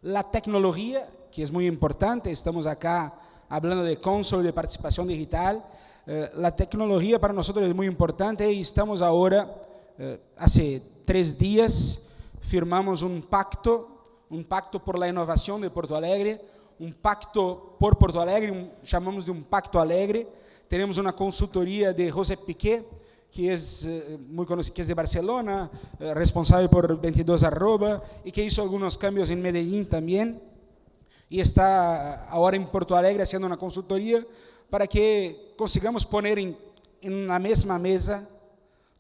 La tecnología, que es muy importante, estamos acá hablando de console de participación digital, eh, la tecnología para nosotros es muy importante y estamos ahora, eh, hace tres días, firmamos un pacto, un pacto por la innovación de Porto Alegre, um pacto por Porto Alegre, um, chamamos de um pacto alegre. Teremos uma consultoria de José Piquet, que é uh, muito conhecido, que é de Barcelona, uh, responsável por 22 arroba, e que hizo alguns cambios em Medellín também. E está agora em Porto Alegre fazendo uma consultoria para que consigamos em, em na mesma mesa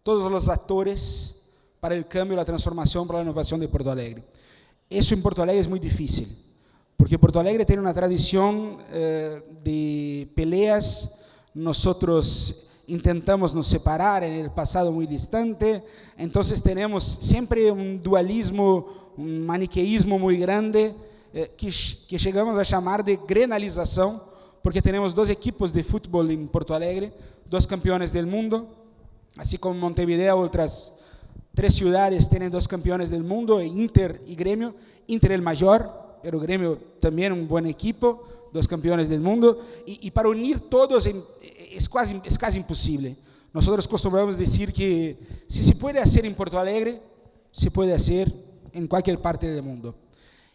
todos os atores para o cambio, a transformação, para a inovação de Porto Alegre. Isso em Porto Alegre é muito difícil porque Porto Alegre tiene una tradición eh, de peleas, nosotros intentamos nos separar en el pasado muy distante, entonces tenemos siempre un dualismo, un maniqueísmo muy grande, eh, que, llegamos a llamar de grenalización, porque tenemos dos equipos de fútbol en Porto Alegre, dos campeones del mundo, así como Montevideo, otras tres ciudades tienen dos campeones del mundo, Inter y Gremio, Inter el mayor, pero Grêmio también un buen equipo, dos campeones del mundo, y, y para unir todos es casi, es casi imposible. Nosotros acostumbramos decir que si se puede hacer en Porto Alegre, se puede hacer en cualquier parte del mundo.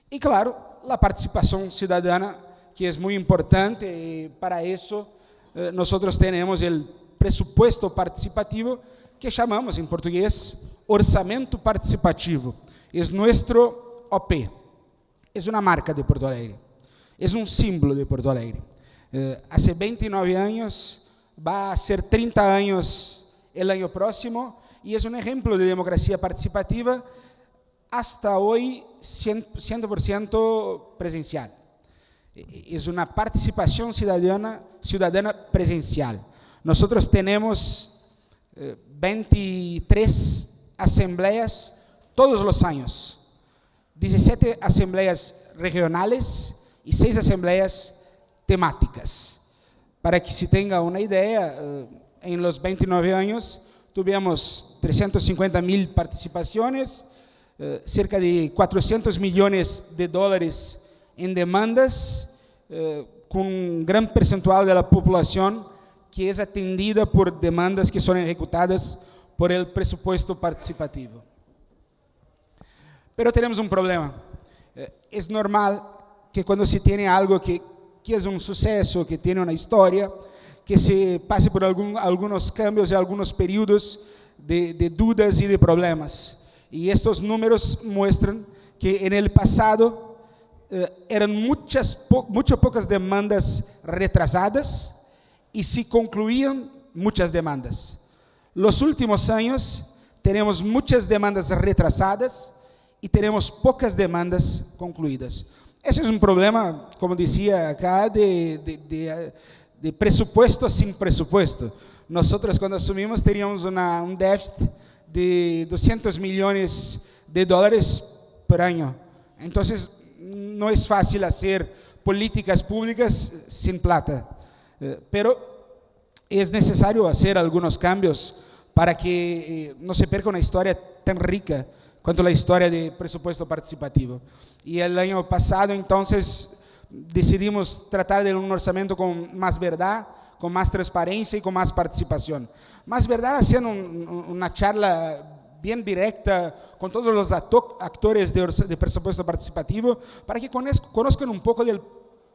Y claro, la participación ciudadana, que es muy importante, y para eso eh, nosotros tenemos el presupuesto participativo, que llamamos en portugués orçamento participativo. Es nuestro OP, es una marca de Porto Alegre, es un símbolo de Porto Alegre. Eh, hace 29 años, va a ser 30 años el año próximo, y es un ejemplo de democracia participativa hasta hoy 100%, presencial. Es una participación ciudadana, presencial. Nosotros tenemos 23 eh, asambleas todos los años 17 asambleas regionales y 6 asambleas temáticas. Para que se tenga una idea, eh, en los 29 años tuvimos 350 mil participaciones, eh, cerca de 400 millones de dólares en demandas, eh, con un gran percentual de la población que es atendida por demandas que son ejecutadas por el presupuesto participativo. Pero tenemos un problema. Eh, es normal que cuando se tiene algo que, que es un suceso, que tiene una historia, que se pase por algún, algunos cambios y algunos periodos de, de, dudas y de problemas. Y estos números muestran que en el pasado eh, eran muchas, po mucho pocas demandas retrasadas y se concluían muchas demandas. Los últimos años tenemos muchas demandas retrasadas e teremos poucas demandas concluídas. Esse é um problema, como dizia acá, de, de, de, de presupuesto sem presupuesto. Nós, quando assumimos, teríamos uma, um déficit de 200 milhões de dólares por ano. Então, não é fácil fazer políticas públicas sem plata. Eh, pero é necessário fazer alguns cambios para que eh, não se perca uma história tão rica quanto a história de presupuesto participativo. E o ano passado, então, decidimos tratar de um orçamento com mais verdade, com mais transparência e com mais participação. Mais verdade, sendo um, uma charla bem direta com todos os atores de, de presupuesto participativo, para que conozcan um pouco do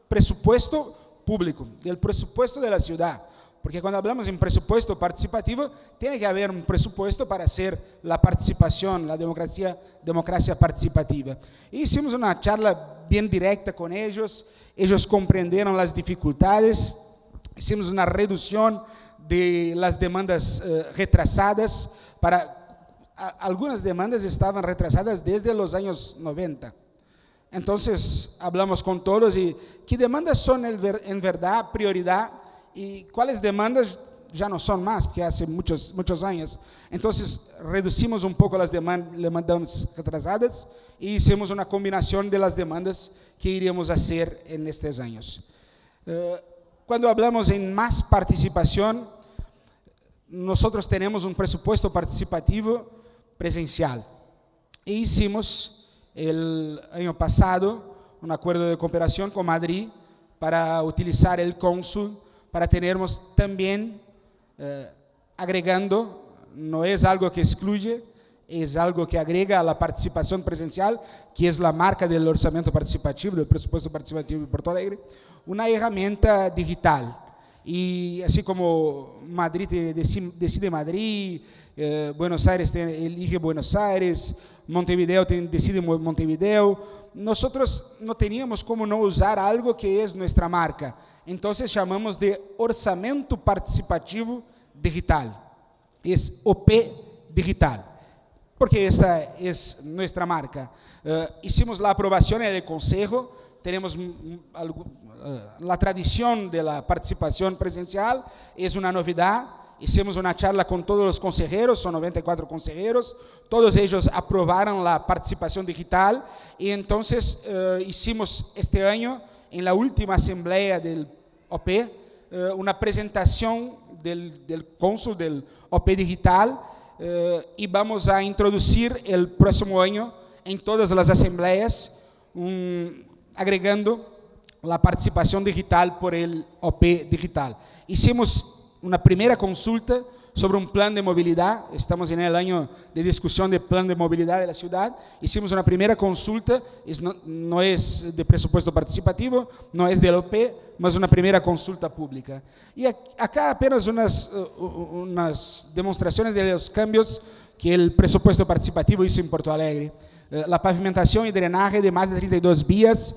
presupuesto público, do presupuesto da cidade, porque cuando hablamos en presupuesto participativo, tiene que haber un presupuesto para hacer la participación, la democracia, democracia participativa. Y hicimos una charla bien directa con ellos, ellos comprendieron las dificultades, hicimos una reducción de las demandas eh, retrasadas, para, algunas demandas estaban retrasadas desde los años 90. Entonces, hablamos con todos y qué demandas son en verdad prioridad y cuáles demandas ya no son más, porque hace muchos, muchos años. Entonces, reducimos un poco las demandas retrasadas y hicimos una combinación de las demandas que iríamos a hacer en estos años. Eh, cuando hablamos en más participación, nosotros tenemos un presupuesto participativo presencial. E hicimos el año pasado un acuerdo de cooperación con Madrid para utilizar el cónsul, para tenermos también eh, agregando, no es algo que excluye, es algo que agrega a la participación presencial, que es la marca del orçamento participativo, del presupuesto participativo de Porto Alegre, una herramienta digital. Y así como Madrid decide Madrid, eh, Buenos Aires elige Buenos Aires, Montevideo decide Montevideo, nosotros no teníamos como no usar algo que es nuestra marca. Entonces llamamos de orçamento participativo digital. Es OP digital porque esta es nuestra marca. Uh, hicimos la aprobación en el Consejo, tenemos uh, la tradición de la participación presencial, es una novedad. Hicimos una charla con todos los consejeros, son 94 consejeros, todos ellos aprobaron la participación digital y entonces uh, hicimos este año, en la última asamblea del OP, una presentación del, del cónsul del OP digital, uh, y vamos a introducir el próximo año en todas las asambleas, um, agregando la participación digital por el OP digital. Hicimos una primera consulta sobre un plan de movilidad, estamos en el año de discusión del plan de movilidad de la ciudad, hicimos una primera consulta, no, es de presupuesto participativo, no es del OP, mas una primera consulta pública. Y acá apenas unas demostraciones de los cambios que el presupuesto participativo hizo en Porto Alegre. Uh, la pavimentación y drenaje de más de 32 vías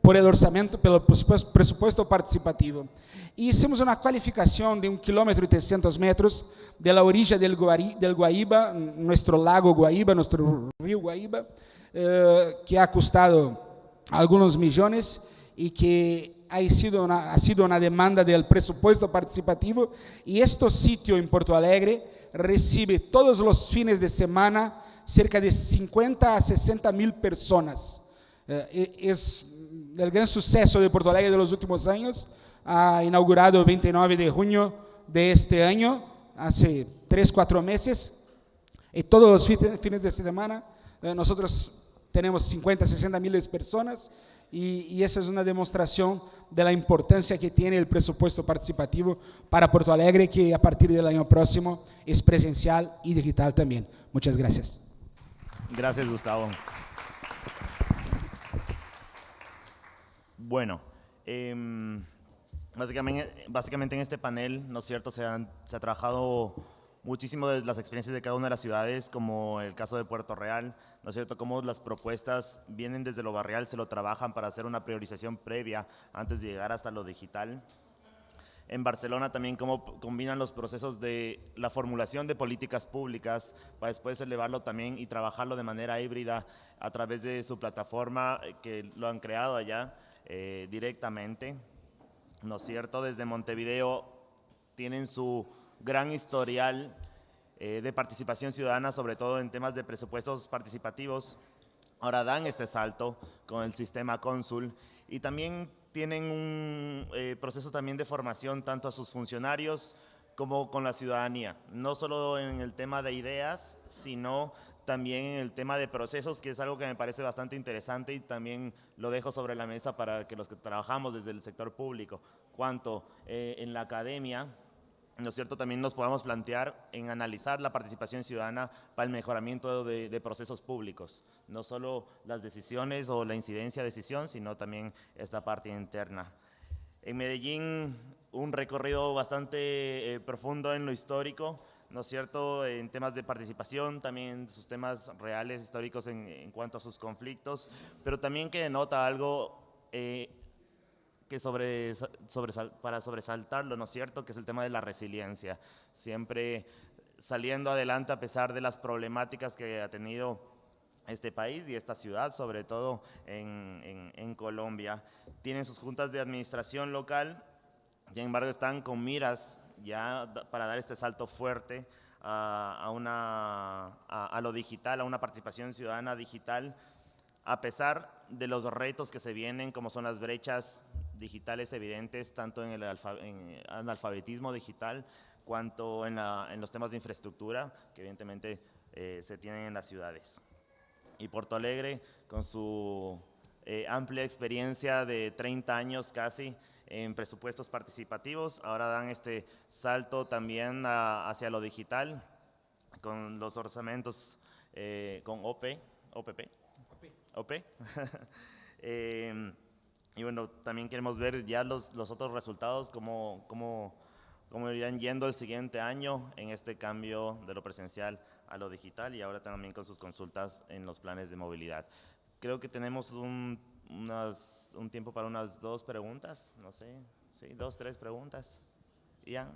por el orçamento, pelo presupuesto participativo. E hicimos uma qualificação de um quilômetro e 300 metros de la orilla del Guaíba, nuestro lago Guaíba, nuestro río Guaíba, eh, que ha costado algunos millones y que ha sido, una, ha sido una demanda del presupuesto participativo y este sitio en Porto Alegre recibe todos los fines de semana cerca de 50 a 60 mil personas. Eh, es el gran suceso de Porto Alegre de los últimos años, ha inaugurado el 29 de junio de este año, hace tres, cuatro meses, y todos los fines de semana eh, nosotros tenemos 50, 60 miles de personas y, y, esa es una demostración de la importancia que tiene el presupuesto participativo para Porto Alegre, que a partir del año próximo es presencial y digital también. Muchas gracias. Gracias, Gustavo. Bueno, eh, básicamente, básicamente en este panel, ¿no es cierto?, se, han, se ha trabajado muchísimo de las experiencias de cada una de las ciudades, como el caso de Puerto Real, ¿no es cierto?, cómo las propuestas vienen desde lo barrial, se lo trabajan para hacer una priorización previa antes de llegar hasta lo digital. En Barcelona también cómo combinan los procesos de la formulación de políticas públicas para después elevarlo también y trabajarlo de manera híbrida a través de su plataforma que lo han creado allá eh, directamente, ¿no es cierto? Desde Montevideo tienen su gran historial eh, de participación ciudadana, sobre todo en temas de presupuestos participativos. Ahora dan este salto con el sistema cónsul y también tienen un eh, proceso también de formación tanto a sus funcionarios como con la ciudadanía, no solo en el tema de ideas, sino también en el tema de procesos, que es algo que me parece bastante interesante y también lo dejo sobre la mesa para que los que trabajamos desde el sector público, cuanto eh, en la academia, ¿no es cierto?, también nos podamos plantear en analizar la participación ciudadana para el mejoramiento de, procesos públicos, no solo las decisiones o la incidencia de decisión, sino también esta parte interna. En Medellín, un recorrido bastante eh, profundo en lo histórico, ¿no es cierto?, en temas de participación, también sus temas reales, históricos en, en cuanto a sus conflictos, pero también que denota algo eh, que sobre, para sobresaltarlo, ¿no es cierto?, que es el tema de la resiliencia, siempre saliendo adelante a pesar de las problemáticas que ha tenido este país y esta ciudad, sobre todo en, Colombia. Tienen sus juntas de administración local, sin embargo están con miras ya para dar este salto fuerte a, una, a, lo digital, a una participación ciudadana digital, a pesar de los retos que se vienen, como son las brechas digitales evidentes tanto en el en analfabetismo digital cuanto en, la- en los temas de infraestructura que evidentemente eh, se tienen en las ciudades. Y Porto Alegre, con su eh, amplia experiencia de 30 años casi en presupuestos participativos, ahora dan este salto también a- hacia lo digital con los orçamentos eh, con OP, OPP, OP. Eh, y bueno, también queremos ver ya los, los otros resultados, cómo, cómo, cómo irán yendo el siguiente año en este cambio de lo presencial a lo digital y ahora también con sus consultas en los planes de movilidad. Creo que tenemos un, unas- un tiempo para unas dos preguntas, no sé, sí, dos, tres preguntas. Ian.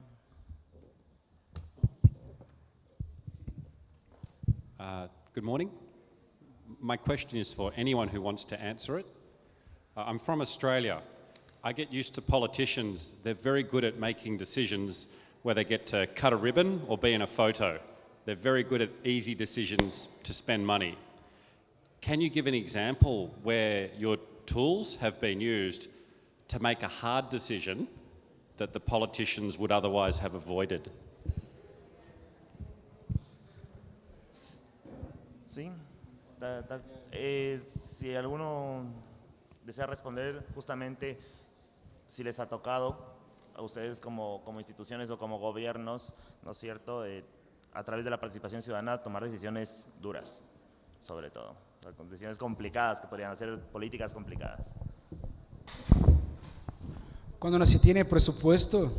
Uh, Good morning. My question is for anyone who wants to answer it. Uh, I'm from Australia. I get used to politicians, they're very good at making decisions where they get to cut a ribbon or be in a photo. They're very good at easy decisions to spend money. Can you give an example where your tools have been used to make a hard decision that the politicians would otherwise have avoided? Sí. Da- da- eh, si alguno desea responder, justamente si les ha tocado a ustedes como, como instituciones o como gobiernos, ¿no es cierto?, Eh, a través de la participación ciudadana, tomar decisiones duras, sobre todo. Decisiones complicadas, que podrían ser políticas complicadas. Cuando no se tiene presupuesto,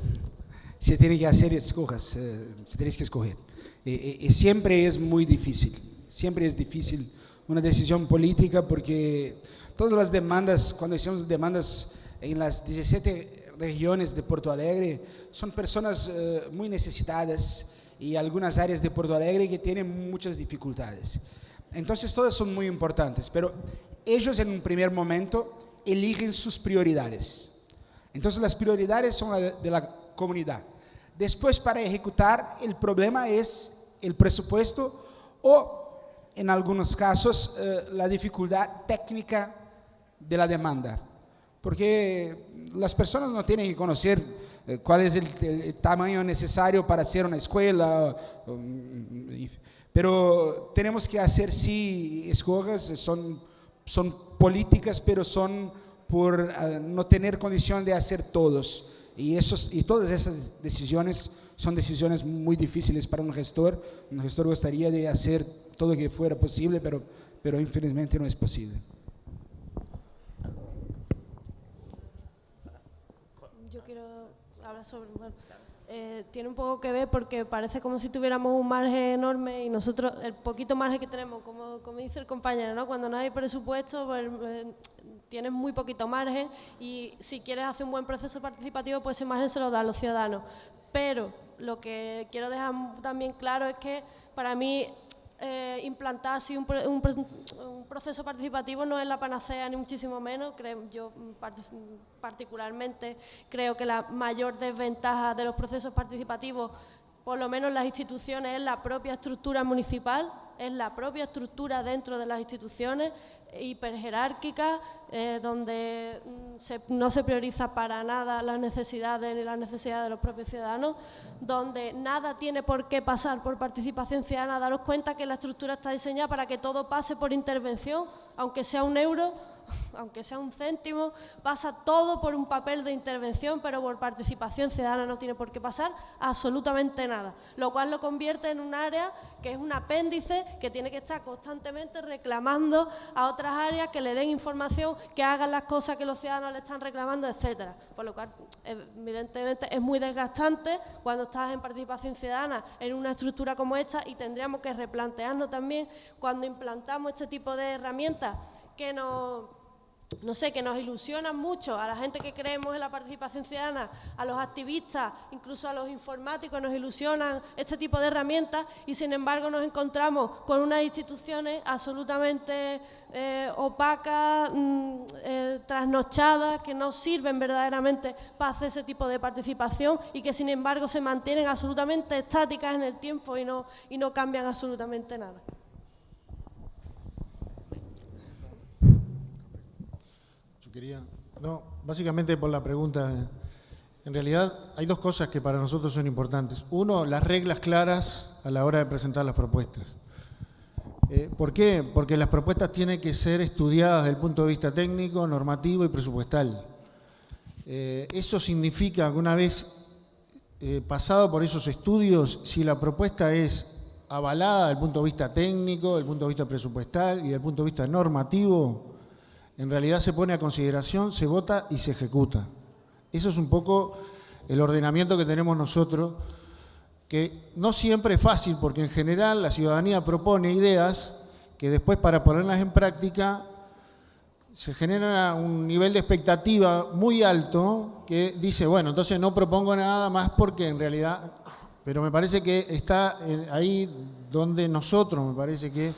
se tiene que hacer escojas, eh, se tiene que escoger. Y siempre es muy difícil, siempre es difícil una decisión política porque todas las demandas, cuando hicimos demandas en las 17 regiones de Porto Alegre, son personas eh, muy necesitadas y algunas áreas de Porto Alegre que tienen muchas dificultades. Entonces todas son muy importantes, pero ellos en un primer momento eligen sus prioridades. Entonces las prioridades son la de, de la comunidad. Después para ejecutar el problema es el presupuesto o en algunos casos eh, la dificultad técnica de la demanda. Porque las personas no tienen que conocer eh, cuál es el, el- tamaño necesario para hacer una escuela, y- pero tenemos que hacer sí escogas, son, son políticas, pero son por eh, no tener condición de hacer todos. Y, esos, y todas esas decisiones son decisiones muy difíciles para un gestor. Un gestor gustaría de hacer todo que fuera posible, pero, pero infelizmente no es posible. Yo quiero hablar sobre... eh, tiene un poco que ver porque parece como si tuviéramos un margen enorme y nosotros, el poquito margen que tenemos, como, como dice el compañero, ¿no? cuando no hay presupuesto, pues, eh, tienes muy poquito margen y si quieres hacer un buen proceso participativo, pues ese margen se lo da a los ciudadanos. Pero lo que quiero dejar también claro es que para mí eh, implantar así un, un pro- un proceso participativo no es la panacea ni muchísimo menos. Creo, yo mm, partic- particularmente creo que la mayor desventaja de los procesos participativos, por lo menos en las instituciones, es la propia estructura municipal, es la propia estructura dentro de las instituciones hiperjerárquica, eh, donde mm, se- no se prioriza para nada las necesidades ni las necesidades de los propios ciudadanos, donde nada tiene por qué pasar por participación ciudadana. Daros cuenta que la estructura está diseñada para que todo pase por intervención, aunque sea un euro, aunque sea un céntimo, pasa todo por un papel de intervención, pero por participación ciudadana no tiene por qué pasar absolutamente nada, lo cual lo convierte en un área que es un apéndice que tiene que estar constantemente reclamando a otras áreas que le den información, que hagan las cosas que los ciudadanos le están reclamando, etcétera. Por lo cual, evidentemente, es muy desgastante cuando estás en participación ciudadana en una estructura como esta y tendríamos que replantearnos también cuando implantamos este tipo de herramientas que nos no sé, que nos ilusionan mucho a la gente que creemos en la participación ciudadana, a los activistas, incluso a los informáticos, nos ilusionan este tipo de herramientas y sin embargo nos encontramos con unas instituciones absolutamente eh, opacas, mm, eh, trasnochadas, que no sirven verdaderamente para hacer ese tipo de participación y que sin embargo se mantienen absolutamente estáticas en el tiempo y no, y no cambian absolutamente nada. Quería No, básicamente por la pregunta. En realidad hay dos cosas que para nosotros son importantes. Uno, las reglas claras a la hora de presentar las propuestas. Eh, ¿Por qué? Porque las propuestas tienen que ser estudiadas desde el punto de vista técnico, normativo y presupuestal. Eh, eso significa que una vez eh, pasado por esos estudios, si la propuesta es avalada desde el punto de vista técnico, desde el punto de vista presupuestal y desde el punto de vista normativo, en realidad se pone a consideración, se vota y se ejecuta. Eso es un poco el ordenamiento que tenemos nosotros, que no siempre es fácil, porque en general la ciudadanía propone ideas que después para ponerlas en práctica se genera un nivel de expectativa muy alto que dice, bueno, entonces no propongo nada más porque en realidad, pero me parece que está ahí donde nosotros, me parece que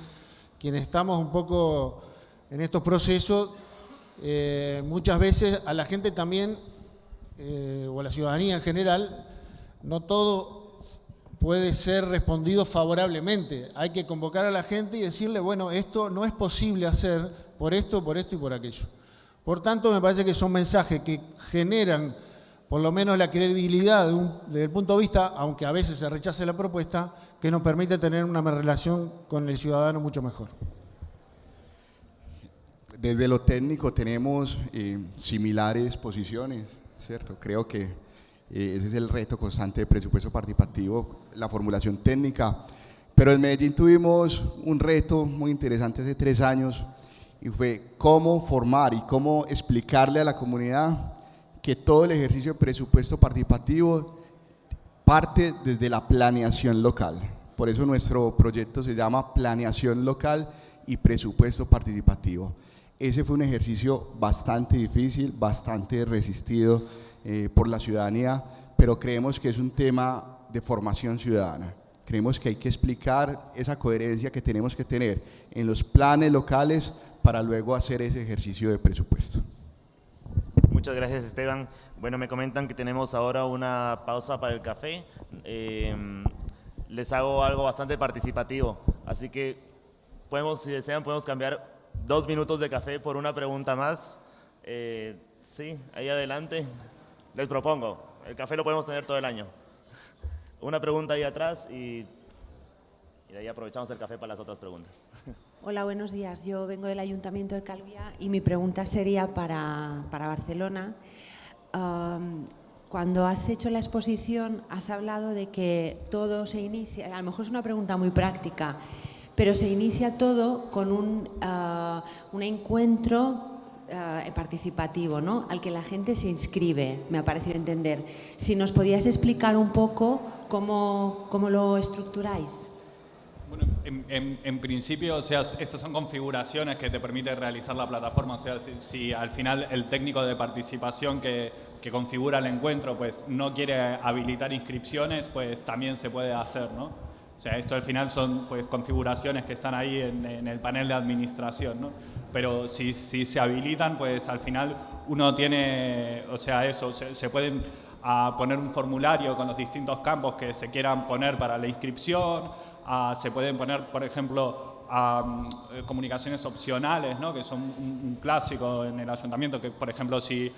quienes estamos un poco en estos procesos, eh, muchas veces a la gente también, eh, o a la ciudadanía en general, no todo puede ser respondido favorablemente. Hay que convocar a la gente y decirle, bueno, esto no es posible hacer por esto, por esto y por aquello. Por tanto, me parece que son mensajes que generan por lo menos la credibilidad desde el punto de vista, aunque a veces se rechace la propuesta, que nos permite tener una relación con el ciudadano mucho mejor. Desde lo técnico tenemos eh, similares posiciones, ¿cierto? Creo que eh, ese es el reto constante de presupuesto participativo, la formulación técnica. Pero en Medellín tuvimos un reto muy interesante hace tres años, y fue cómo formar y cómo explicarle a la comunidad que todo el ejercicio de presupuesto participativo parte desde la planeación local. Por eso nuestro proyecto se llama Planeación Local y Presupuesto Participativo. Ese fue un ejercicio bastante difícil, bastante resistido eh, por la ciudadanía, pero creemos que es un tema de formación ciudadana. Creemos que hay que explicar esa coherencia que tenemos que tener en los planes locales para luego hacer ese ejercicio de presupuesto. Muchas gracias Esteban. Bueno, me comentan que tenemos ahora una pausa para el café. Eh, les hago algo bastante participativo, así que podemos, si desean, podemos cambiar dos minutos de café por una pregunta más. Eh, sí, ahí adelante. Les propongo, el café lo podemos tener todo el año. Una pregunta ahí atrás y, y de ahí aprovechamos el café para las otras preguntas. Hola, buenos días. Yo vengo del Ayuntamiento de Calvia y mi pregunta sería para, para Barcelona. cuando has hecho la exposición has hablado de que todo se inicia, a lo mejor es una pregunta muy práctica, pero se inicia todo con un, ah, un encuentro ah, participativo, ¿no? al que la gente se inscribe, me ha parecido entender. Si nos podías explicar un poco cómo, cómo lo estructuráis. Bueno, en, principio, o sea, estas son configuraciones que te permiten realizar la plataforma. O sea, si, al final el técnico de participación que, configura el encuentro pues no quiere habilitar inscripciones, pues también se puede hacer, ¿no? O sea, esto al final son pues configuraciones que están ahí en, el panel de administración, ¿no? Pero si, se habilitan, pues al final uno tiene, o sea, eso, se, se pueden a poner un formulario con los distintos campos que se quieran poner para la inscripción, se pueden poner, por ejemplo, eh, comunicaciones opcionales, ¿no? que son un, clásico en el ayuntamiento, que por ejemplo si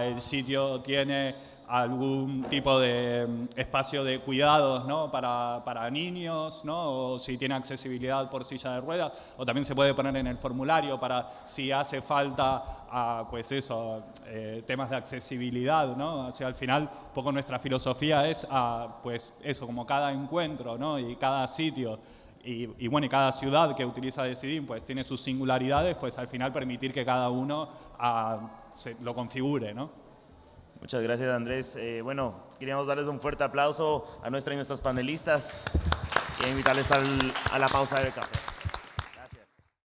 el sitio tiene algún tipo de mm, espacio de cuidados ¿no? para, para, niños, ¿no? o si tiene accesibilidad por silla de ruedas, o también se puede poner en el formulario para si hace falta a, pues eso, eh, temas de accesibilidad. ¿no? O al final, poco nuestra filosofía es a, pues eso, como cada encuentro ¿no? y cada sitio y, bueno, y cada ciudad que utiliza Decidim pues tiene sus singularidades, pues al final permitir que cada uno se, lo configure, ¿no? Muchas gracias, Andrés. Eh, bueno, queríamos darles un fuerte aplauso a nuestra y nuestros panelistas y invitarles a la pausa del café.